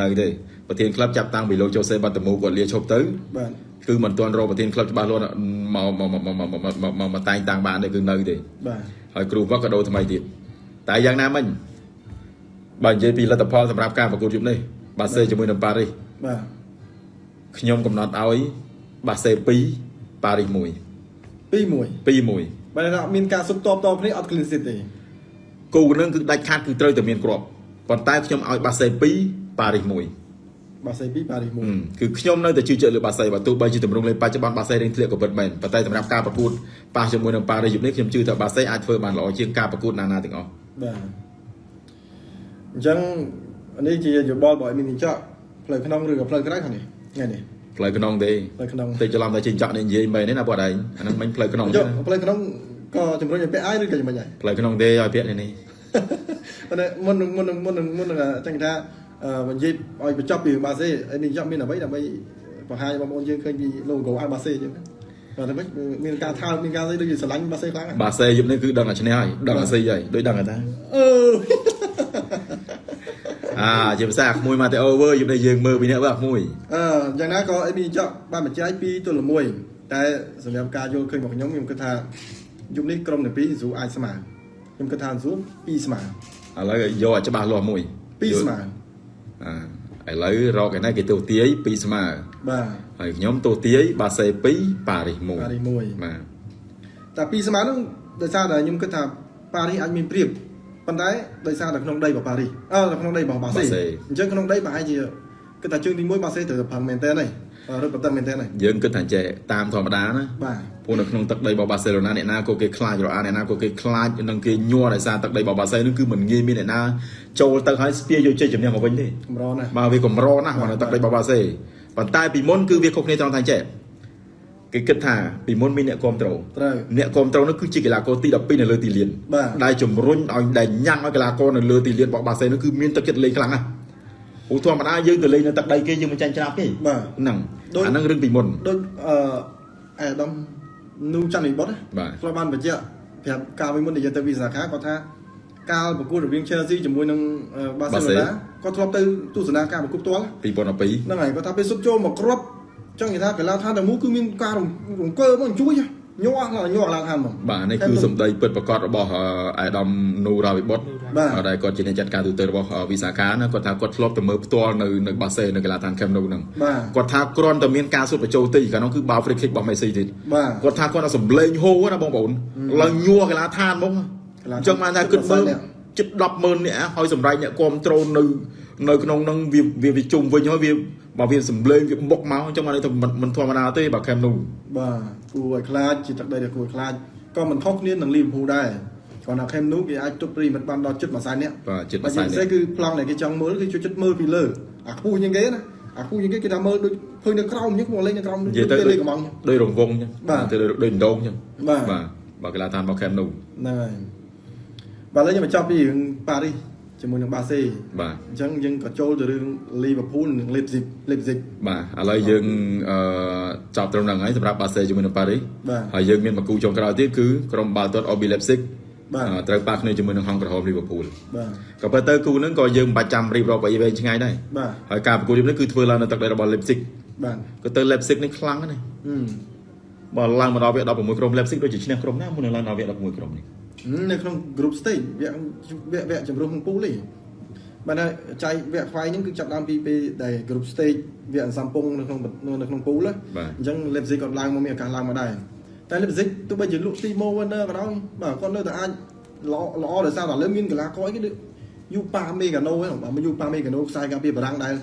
នៅទេប្រធានក្លឹបចាប់តាំងពីលោកចូសេបាតមូគាត់លាឈប់ទៅបាទគឺមិនទាន់រកប្រធានក្លឹបច្បាស់លាស់មកមកមកមកមកតែងតាំងបានទេគឺនៅទេបាទហើយគ្រូវឹកក៏ដូរថ្មីទៀតតែយ៉ាងណាមិញបើនិយាយពីលទ្ធផលសម្រាប់ការប្រកួតយប់នេះបាសេជាមួយនឹងប៉ារីសបាទខ្ញុំកំណត់ឲ្យបាសេ2 ប៉ារីស1 2 1 2 1បើថាអត់មានការសុបតបតគ្នាអត់ clean sheet ទេគូនឹងគឺដាច់ខាតគឺត្រូវតែមានគ្រាប់ប៉ុន្តែខ្ញុំឲ្យបាសេ2ប៉ារីស1បាសេ2ប៉ារីសអឺគឺខ្ញុំនៅតែជឿជាក់លើបាសេបើទោះបីជាទម្រង់លេងបច្ចុប្បន្នបាសេរៀងធ្លាក់ក៏ពិតមែនប៉ុន្តែសម្រាប់ការប្រកួតប៉ះជាមួយនឹងប៉ារីសយប់នេះខ្ញុំជឿថាបាសេអាចធ្វើបានល្អជាងការប្រកួតណាណាទាំងអស់1បាទអញ្ចឹងនេះជាយោបល់របស់អេមីនចော့ផ្លូវក្នុងឬក៏ផ្លូវក្រៅខាងនេះថ្ងៃនេះ ផ្លូវក្នុងទេផ្លូវក្នុងតិចច្រឡំតែជិញ្ចក់នេះនិយាយមែនទេណាបងឯងអាហ្នឹងមិញផ្លូវក្នុងចុទេះផ្លូវក្នុងក៏ជំរុញឲ្យពាក់អាយឬក៏យ៉ាងម៉េចដែរផ្លូវក្នុងទេឲ្យពាក់នេះនេះប៉ុន្តែមុននឹងមុននឹងមុននឹងមុននឹងចឹងថាអឺនិយាយឲ្យបញ្ចប់ពីបាសេអេមីនចော့មានអ្វីដើម្បីបង្ហាញបងប្អូនយើងឃើញពី logo អាបាសេអញ្ចឹងណាបាទតែមិនមានការថើបមានការស្អីដូចជាស្រឡាញ់បាសេខ្លាំងណាស់បាសេយប់នេះគឺដឹងតែឈ្នះហើយដឹងតែស៊ីហើយដូចដឹងតែថាអឺ អាជាភាសាអាក្មួយម៉ាតេអូវើយប់នេះយើងមើលពីអ្នកវើអាក្មួយអឺយ៉ាងណាក៏អេមីចော့បានបញ្ជាយ2ទល់1តែសម្រាប់ការយល់ឃើញរបស់ខ្ញុំខ្ញុំគិតថាយុគនេះក្រុមទាំងពីរស៊ូអាចស្មើខ្ញុំគិតថាស៊ូ2ស្មើឥឡូវយកឲ្យច្បាស់លាស់មួយ2ស្មើអាឥឡូវរកឯណាគេទូទាយ2ស្មើបាទហើយខ្ញុំទូទាយបាសេ2ប៉ារីស1ប៉ារីស1បាទតែ2ស្មើហ្នឹងដោយសារតែខ្ញុំគិតថាប៉ារីសអាចមានព្រៀប ប៉ុន្តែដោយសារតែក្នុងដីរបស់ប៉ារីសអឺនៅក្នុងដីរបស់បាសេអញ្ចឹងក្នុងដីប្រហែលជាគិតថាជើងទី1បាសេត្រូវតែផឹងមែនតើហើយរត់បន្តមែនតើហ្នឹងយើងគិតថាចេះតាមធម្មតាណាបាទព្រោះនៅក្នុងទឹកដីរបស់បាសេឡូណាអ្នកណាក៏គេខ្លាចរអាអ្នកណាក៏គេខ្លាចនឹងគេញ័រដោយសារទឹកដីរបស់បាសេនឹងគឺមិនងាយមានអ្នកណាចូលទៅឲ្យស្ពាយយកជ័យជំនះមកវិញទេកម្រណាស់បាទវាកម្រណាស់មកនៅទឹកដីរបស់បាសេប៉ុន្តែពីមុនគឺវាខុសគ្នាត្រង់ថាចេះ គេគិតថាពីមុនមានអ្នកគ្រប់ត្រូលត្រូវអ្នកគ្រប់ត្រូលនោះគឺជាកីឡាករទី12នៅលើទីលានបាទដែលជំរុញឲ្យដែលញ៉ាំងឲ្យកីឡាករនៅលើទីលានរបស់បាសេនោះគឺមានទឹកចិត្តលេងខ្លាំងណាស់ព្រោះធម្មតាយើងទៅលេងនៅទឹកដីគេយើងមិនចាញ់ច្រាប់ទេបាទហ្នឹងដូចអាហ្នឹងរឿងពីមុនដូចអឺអេដាមនូច័ន្ទវិបុតបាទគាត់បានបញ្ជាក់ប្រាប់កាលពីមុនដែលយើងទៅវិសាខាគាត់ថាកាលប្រកួតរវាង Chelsea ជាមួយនឹងអឺ Barcelona គាត់ធ្លាប់ទៅទស្សនាការប្រកួតផ្ទាល់2012ហ្នឹងហើយគាត់ថាពេលសុបចូលមកគ្រាប់ ចង់និយាយថាកីឡាដ្ឋានតែមួយគឺមានការរំរង្គើមកជួយញ័រឡើងញ័រឡើងហាមហ្មងបាទនេះគឺសម្ដីពិតប្រកបរបស់អឺអាយដាមនូរ៉ាវិបុតបាទដែលគាត់ជាអ្នកចាត់ការទូទៅរបស់អឺវិសាខាណាគាត់ថាគាត់ធ្លាប់ទៅមើលផ្ទាល់នៅនៅបាសេនៅកីឡាដ្ឋានខេមនូហ្នឹងបាទគាត់ថាគ្រាន់តែមានការសុទ្ធបញ្ចូលទីកាលនោះគឺបាល់ free kick របស់មេស៊ីទៀតបាទគាត់ថាគាត់ថាសំឡេងហូរណាបងប្អូនឡើងញ័រកីឡាដ្ឋានហ្មងកីឡាដ្ឋានអញ្ចឹងបានថាគិតមើលជិត10,000នាក់ជិត100000នាក់ហើយសម្រាប់អ្នកគ្រប់ត្រូលនៅនៅក្នុងហ្នឹងវាវាវាជុំវិញហើយវា បើវាសំឡេងវាបុកមកអញ្ចឹងបានន័យថាមិនមិនធម្មតាទេបើខេមនូបាទគួរឲ្យខ្លាចជាទឹកដីដែលគួរឲ្យខ្លាចក៏មិនខុសគ្នានឹងលីវភូដែរគាត់ថាខេមនូគេអាចទុកប្រិមិត្តបានដល់ជិតមួយសែននាក់បាទចិត្តបើមួយសែជានពិសេសគឺប្លង់ដែលគេចង់មើលគឺជួយចិត្តមើលពីលើអាខ្ពស់ជាងគេណាអាខ្ពស់ជាងគេគេថាមើលដូចឃើញនៅក្រោមអញ្ចឹងមកលេងនៅក្រោមនិយាយទៅគេដូចលេងកំងដូចរង្វង់អញ្ចឹងបាទទៅដូចដូចដងអញ្ចឹងបាទបាទបើកីឡាដ្ឋានរបស់ខេមនូហ្នឹងហើយបាទឥឡូវយើងមកចប់ពីរឿងប៉ារីស ជាមួយនឹងបាសេបាទអញ្ចឹងយើងក៏ចូលទៅរឿងលីវើពូលនិងលេបស៊ីកលេបស៊ីកបាទឥឡូវយើងអឺចប់ត្រឹមហ្នឹងហើយសម្រាប់បាសេជាមួយនឹងប៉ារីសបាទហើយយើងមានមួយគូចុងក្រោយទៀតគឺក្រុមបាល់ទាត់ OB Leipzig បាទអឺត្រូវប៉ះគ្នាជាមួយនឹងហង្សក្រហមលីវើពូលបាទក៏ប៉ុន្តែគូហ្នឹងក៏យើងមិនបាច់ចាំរៀបរាប់ឲ្យវែងឆ្ងាយដែរបាទហើយការប្រកួតនេះគឺធ្វើឡើងនៅទឹកដីរបស់ Leipzig បាទក៏ទៅ Leipzig នេះខ្លាំងណាស់ហឹមបើឡើងមកដល់វគ្គ16ក្រុម Leipzig ដូចជាឈ្នះក្រុមណាមុននឹងឡើងដល់វគ្គ16ក្រុមនេះ នៅក្នុង group stage វគ្គវគ្គវគ្គជំរុះក្នុងពូលទេបាទហើយចៃវគ្គខ្វាយហ្នឹងគឺចាប់ដើមពីពេលដែល group stage វគ្គអន្សំពងនៅក្នុងនៅក្នុងពូលណាបាទអញ្ចឹង Leipzig គាត់ឡើងមកមានឱកាសឡើងមកដែរតែ Leipzig ទោះបីជាលក់ Timo Werner ក៏ដោយបាទគាត់នៅតែអាចល្អល្អដោយសារតែឥឡូវមានកីឡាករអីគេដូចយូប៉ាមេកាណូហ្នឹងបាទមកយូប៉ាមេកាណូខ្សែការពារបារាំងដែល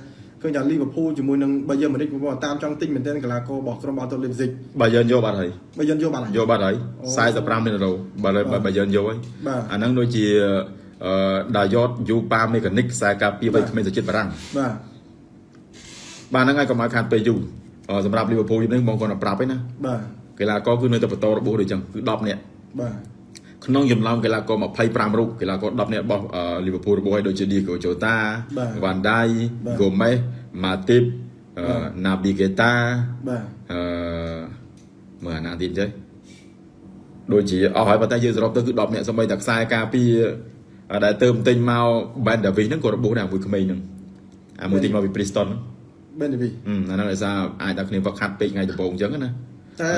ឃើញថា Liverpool ជាមួយនឹង Bayern Munich បងប្អូនតាមចង់ទិញមែនទែនកីឡាកររបស់ក្រុមបាល់ទាត់ Leipzig បើយើងយកបាត់ហើយ Bayern យកបានហើយយកបាត់ហើយអូ45លានដុល្លារបើបើបើយើងយកហើយបាទអាហ្នឹងដូចជាអឺដាយ៉តយូប៉ាមេកានិកខ្សែការពារបីក្មេងទៅចិត្តបារាំងបាទបាទហ្នឹងហើយកុំឲ្យខាតពេលយូរអឺសម្រាប់ Liverpool នេះបងគាត់ប្រាប់ឯណាបាទកីឡាករគឺនៅតែបន្តរបួសដូចចឹងគឺ10នាក់បាទ ក្នុងចំណោមកីឡាករ25រូបកីឡាករ10នាក់របស់លីវើពូលរបស់ឲ្យដូចជា Diego Jota បាទ Van Dijk បាទ Gomez Matip អឺបាទ Naby Keita បាទអឺមើលអាណាទៀតចេះដូចជាអស់ហើយប៉ុន្តែយើងសរុបទៅគឺ10នាក់សម្បីតែខ្សែការពារអឺដែលទៅទិញមក Ben Davies ហ្នឹងក៏របួសដែរមួយក្មេងហ្នឹងអាមួយទិញមកពី Preston ហ្នឹង Benevi ហឹមអាហ្នឹងដោយសារអាចដល់គ្នាវឹកខាត់ពេកថ្ងៃដំបូងអញ្ចឹងណា តែ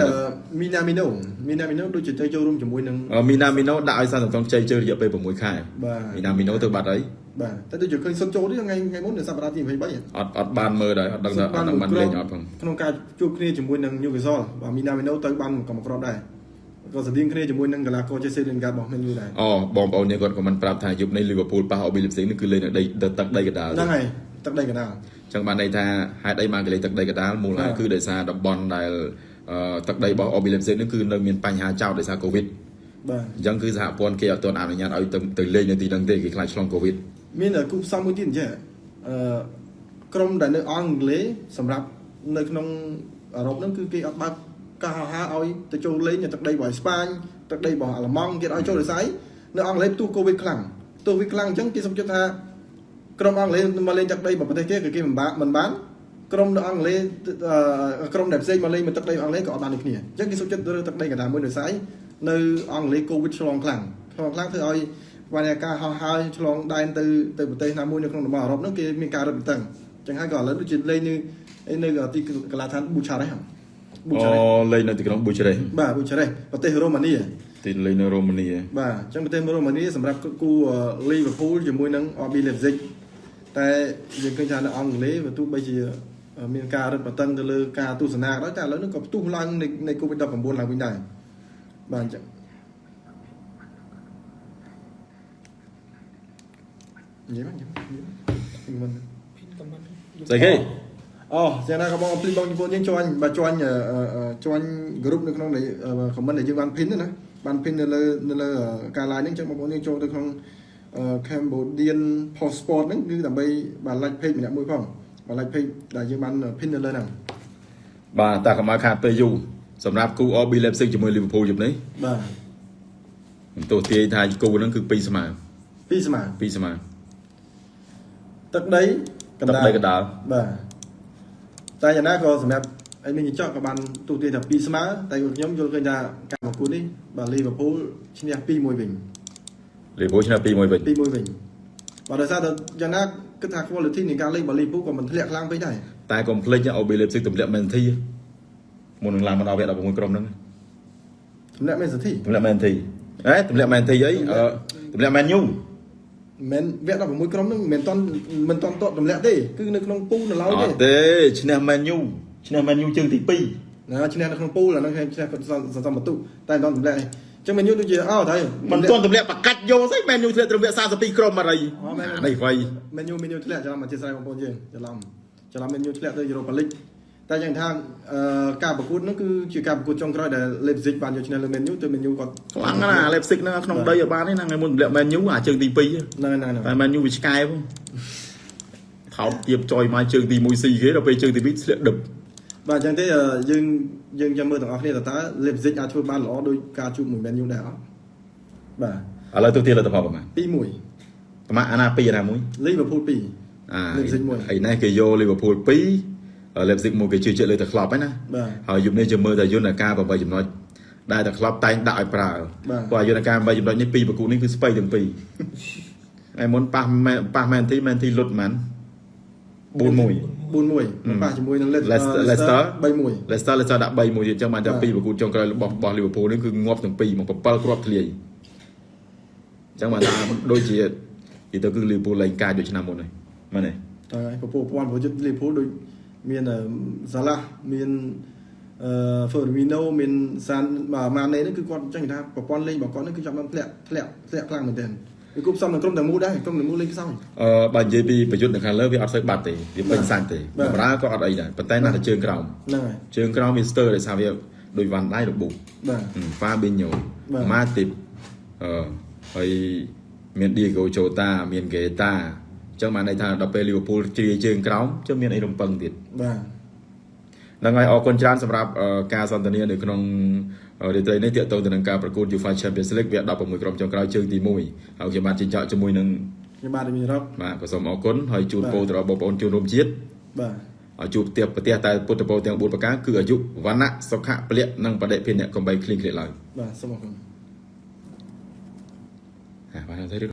Minamino Minamino ដូចជាទៅចូលរួមជាមួយនឹងមីណាមីណូដាក់ឲ្យសាសំតុងខ្ចីជើររយៈពេល6ខែបាទមីណាមីណូទៅបាត់ហើយបាទតែដូចជាឃើញសុទ្ធចូលទេថ្ងៃថ្ងៃមុននៅសប្តាហ៍ទី23ហ៎អត់អត់បានមើលដែរអត់ដឹងថាអត់ដឹងបានលេងអត់ផងក្នុងការជួបគ្នាជាមួយនឹង Newcastle បាទ Minamino ទៅបានកំក្របដែរក៏ស្តៀងគ្នាជាមួយនឹងកីឡាករ Jesse Lingard របស់ Man U ដែរអូបងប្អូនយើងគាត់ក៏មិនប្រាប់ថាយប់នេះលីវើពូលប៉ះអូប៊ីលីផ្សេងនេះគឺលេងនៅដីទឹកដីកណ្ដាលហ្នឹងហើយទឹកដីកណ្ដាលអញ្ចឹងបានន័យថាហេតុអីបានគេលេងទឹកដីកណ្ដាលមូលហេតុបាទគឺដោយសារតំបន់ដែលអឺ ទឹកដីរបស់អូប៊ីលីផ្សេងនេះគឺនៅមានបញ្ហាចោតដោយសារកូវីដបាទអញ្ចឹងគឺសហព័ន្ធគេអត់ទាន់អនុញ្ញាតឲ្យទៅទៅលេងនៅទីហ្នឹងទេគេខ្លាចឆ្លងកូវីដមានគូផ្សំមួយទៀតអញ្ចឹងអឺក្រុមដែលនៅអង់គ្លេសសម្រាប់នៅក្នុងអឺរ៉ុបហ្នឹងគឺគេអត់បើកការហៅហៅឲ្យទៅចូលលេងនៅទឹកដីរបស់ស្ប៉ាញទឹកដីរបស់អាល្លឺម៉ង់គេអត់ឲ្យចូលដោយសារអីនៅអង់គ្លេសផ្ទុះកូវីដខ្លាំងផ្ទុះកូវីដខ្លាំងអញ្ចឹងគេសុំចិត្តថាក្រុមអង់គ្លេសមកលេងទឹកដីរបស់ប្រទេសគេគឺគេមិនបានមិនបាន ក្រុមនៅអង់គ្លេសអឺក្រុមដែលផ្សេងមកលេងមកទឹកដីអង់គ្លេសក៏អត់បានដូចគ្នាអញ្ចឹងគេសុំចិត្តរើសទឹកដីកណ្ដាលមួយដោយសារអីនៅអង់គ្លេសកូវីដឆ្លងខ្លាំងឆ្លងខ្លាំងធ្វើឲ្យបានតែការហោះហើរឆ្លងដែនទៅទៅប្រទេសណាមួយនៅក្នុងតំបន់អឺរ៉ុបហ្នឹងគេមានការរឹតបន្តឹងអញ្ចឹងហើយក៏ឥឡូវដូចជាលេងនៅនៅទីកីឡាដ្ឋានប៊ូឆារ៉េសប៊ូអូឆារ៉េសលេងនៅទីក្រុងប៊ូជ្រេសបាទប៊ូឆារ៉េសប្រទេសរ៉ូម៉ានីទីលេងនៅរ៉ូម៉ានីបាទអញ្ចឹងប្រទេសរ៉ូម៉ានីសម្រាប់គូលីវើពូលជាមួយនឹង RB Leipzig តែយើងឃើញថានៅអង់គ្លេសបើទោះបីជា មានការរឹតបន្តឹងទៅលើការទស្សនាក៏ដោយតែឥឡូវនេះក៏ផ្ទុះឡើងនៃនៃ COVID-19 ឡើងវិញដែរបាទអញ្ចឹងនិយាយមកនិយាយមកនិយាយមកភីនកំមិនស្អីគេអអូចឹងណាក៏បងភ្លេចបងជប៉ុនយើងជួញបើជួញអឺអឺជួញ group នៅក្នុងនៃ comment ដែលយើងបាន pin ណាបាន pin នៅលើនៅលើការ live ហ្នឹងចឹងបងប្អូនយើងចូលទៅក្នុងអឺ Cambodian passport ហ្នឹងគឺដើម្បីបាន like page ម្នាក់មួយផង បាន like page ដែលយើងបាន pin នៅលើហ្នឹងបាទតាកម្មាខាតពេលយូរសម្រាប់គូ RB Leipzig ជាមួយ Liverpool យប់នេះបាទខ្ញុំទោះទាយថាគូហ្នឹងគឺ2ស្មើពីស្មើ2ស្មើទឹកដីកទឹកណ្ដាលដីកណ្ដាលបាទតែយ៉ាងណាក៏សម្រាប់អីមានចော့ក៏បានទូទាយថា2ស្មើតែខ្ញុំយល់ឃើញថាការប្រកួតនេះបាទ Liverpool ឈ្នះ2-1វិញ Liverpool ឈ្នះ2-1វិញ2-1វិញ បាទដោយសារតែយ៉ាងណាគិតថា quality នៃការលេងរបស់ Liverpool ក៏មិនធ្លាក់ខ្លាំងពេកដែរតែកុំភ្លេច RB Leipzig ទម្លាក់ Man City មុននឹងឡើងមកដល់វគ្គ16ក្រុមហ្នឹងសម្រាប់ Man City ទម្លាក់ Man City ហេទម្លាក់ Man City អីអឺទម្លាក់ Man U មិនវគ្គ16ក្រុមហ្នឹងមិនតន់មិនតន់តតទម្លាក់ទេគឺនៅក្នុងពូនៅឡើយអទេត់ទេឈ្នះ Man U ឈ្នះ Man U ជើងទី2ណាឈ្នះនៅក្នុងពូអាហ្នឹងឈ្នះគាត់សន្សំបន្ទុតែមិនតន់ទម្លាក់ទេអញ្ចឹង Man U ដូចជាអោទៅមិនទាន់ទម្លាក់បកាច់យកស្អី Man U ធ្លាក់ទម្លាក់32ក្រុមអរីអូមែនអានេះវៃ Man U Man U ធ្លាក់ច្រឡំអធិស្ឋានបងប្អូនយើងច្រឡំច្រឡំ Man U ធ្លាក់ទៅ Europa League តែយ៉ាងថាអឺការប្រកួតហ្នឹងគឺជាការប្រកួតចុងក្រោយដែល Leipzig បានយកឈ្នះលើ Man U ទៅ Man U គាត់ខ្លាំងណាស់ Leipzig ហ្នឹងក្នុងដីឲ្យបានទេណាថ្ងៃមុនទម្លាក់ Man U អាជើងទី2ហ្នឹងហ្នឹងហ្នឹងតែ Man U វាឆ្កែផងថោកទៀបចុយមកជើងទី1ស៊ីគេដល់ពេលជើងទី2ធ្លាក់ដឹប បាទអញ្ចឹងទេអឺយើងយើងចាំមើលទាំងអស់គ្នាតើតើ Leipzig អាចធ្វើបានល្អដោយការជួបមួយ Man U ដែរអត់បាទឥឡូវទៅទៀតលទ្ធផលប្រហែល2-1ប្រហែលអាណា2អាណាមួយ Liverpool 2អា Leipzig មួយអីនេះគេយក Liverpool 2 Leipzig មួយគេជឿជាក់លើតែ club ហ្នឹងណាបាទហើយយប់នេះជាមើលតែយន្តការ8ចំណុចដែលតែ club តែងដាក់ឲ្យប្រើបាទព្រោះយន្តការ8ចំណុចនេះពីរប្រគូនេះគឺស្ពៃទាំងពីរហើយមុនប៉ះមែនប៉ះមែនទីមែនទីលុតមែន4-1 4-1មកប៉ះជាមួយនឹង Leicester Leicester 3-1 Leicester Leicester ដាក់3-1ទៀតអញ្ចឹងបានតែបាទពីរប្រគូចុងក្រោយរបស់របស់ Liverpool នេះគឺងាប់ទាំងពីរមក7គ្រាប់ធ្លាយអញ្ចឹងបានថាដូចជានិយាយទៅគឺ Liverpool លែងកាចដូចឆ្នាំមុនហើយមែនទេតើហើយពពោះពាន់ព្រោះយុទ្ធ Liverpool ដូចមានសាឡាមានអឺ Firmino មានសានបាទម៉ាណេហ្នឹងគឺគាត់ចឹងថាប្រព័ន្ធលេងរបស់គាត់ហ្នឹងគឺចាប់បានធ្លាក់ធ្លាក់ធ្លាក់ខ្លាំងមែនទែន វាគប់សំនឹងក្រុមទាំងមូលដែរក្រុមទាំងមូលលេងខ្សោយអឺបើនិយាយពីប្រយុទ្ធនៅខាងលើវាអត់សូវបាត់ទេវាពេញសាច់ទេបាទបម្រើក៏អត់អីដែរប៉ុន្តែណាស់តែជើងក្រោមហ្នឹងហើយជើងក្រោមវាស្ទើរដោយសារវាដូចវ៉ាន់ដៃរបូកបាទហ្វាប៊ីញ៉ូបាទម៉ាទីបអឺហើយមានឌីហ្គោជូតាមានហ្គេតាអញ្ចឹងបានន័យថាដល់ពេលលីវើពូលជ្រាយជើងក្រោមជិះមានអីរំពឹងទៀតបាទហ្នឹងហើយអរគុណច្រើនសម្រាប់អឺការសន្ទនានៅក្នុង រាត្រីនេះទាក់ទងទៅនឹងការប្រកួត UEFA Champions League វា16ក្រុមចុងក្រោយជើងទី1ហើយខ្ញុំបានជិញ្ចក់ជាមួយនឹងខ្ញុំបាទមានរ៉ប់បាទក៏សូមអរគុណហើយជូនបាទពរទៅដល់បងប្អូនជនរួមជាតិបាទឲ្យជួបផ្ទះប្រទេសតែពុទ្ធពរទាំង4ប្រការគឺអាយុវណ្ណៈសុខៈពលៈនិងបដិភិនៈកំបីគ្លៀងគ្លេឡើយបាទសូមអរគុណហ่าបានទៅឬ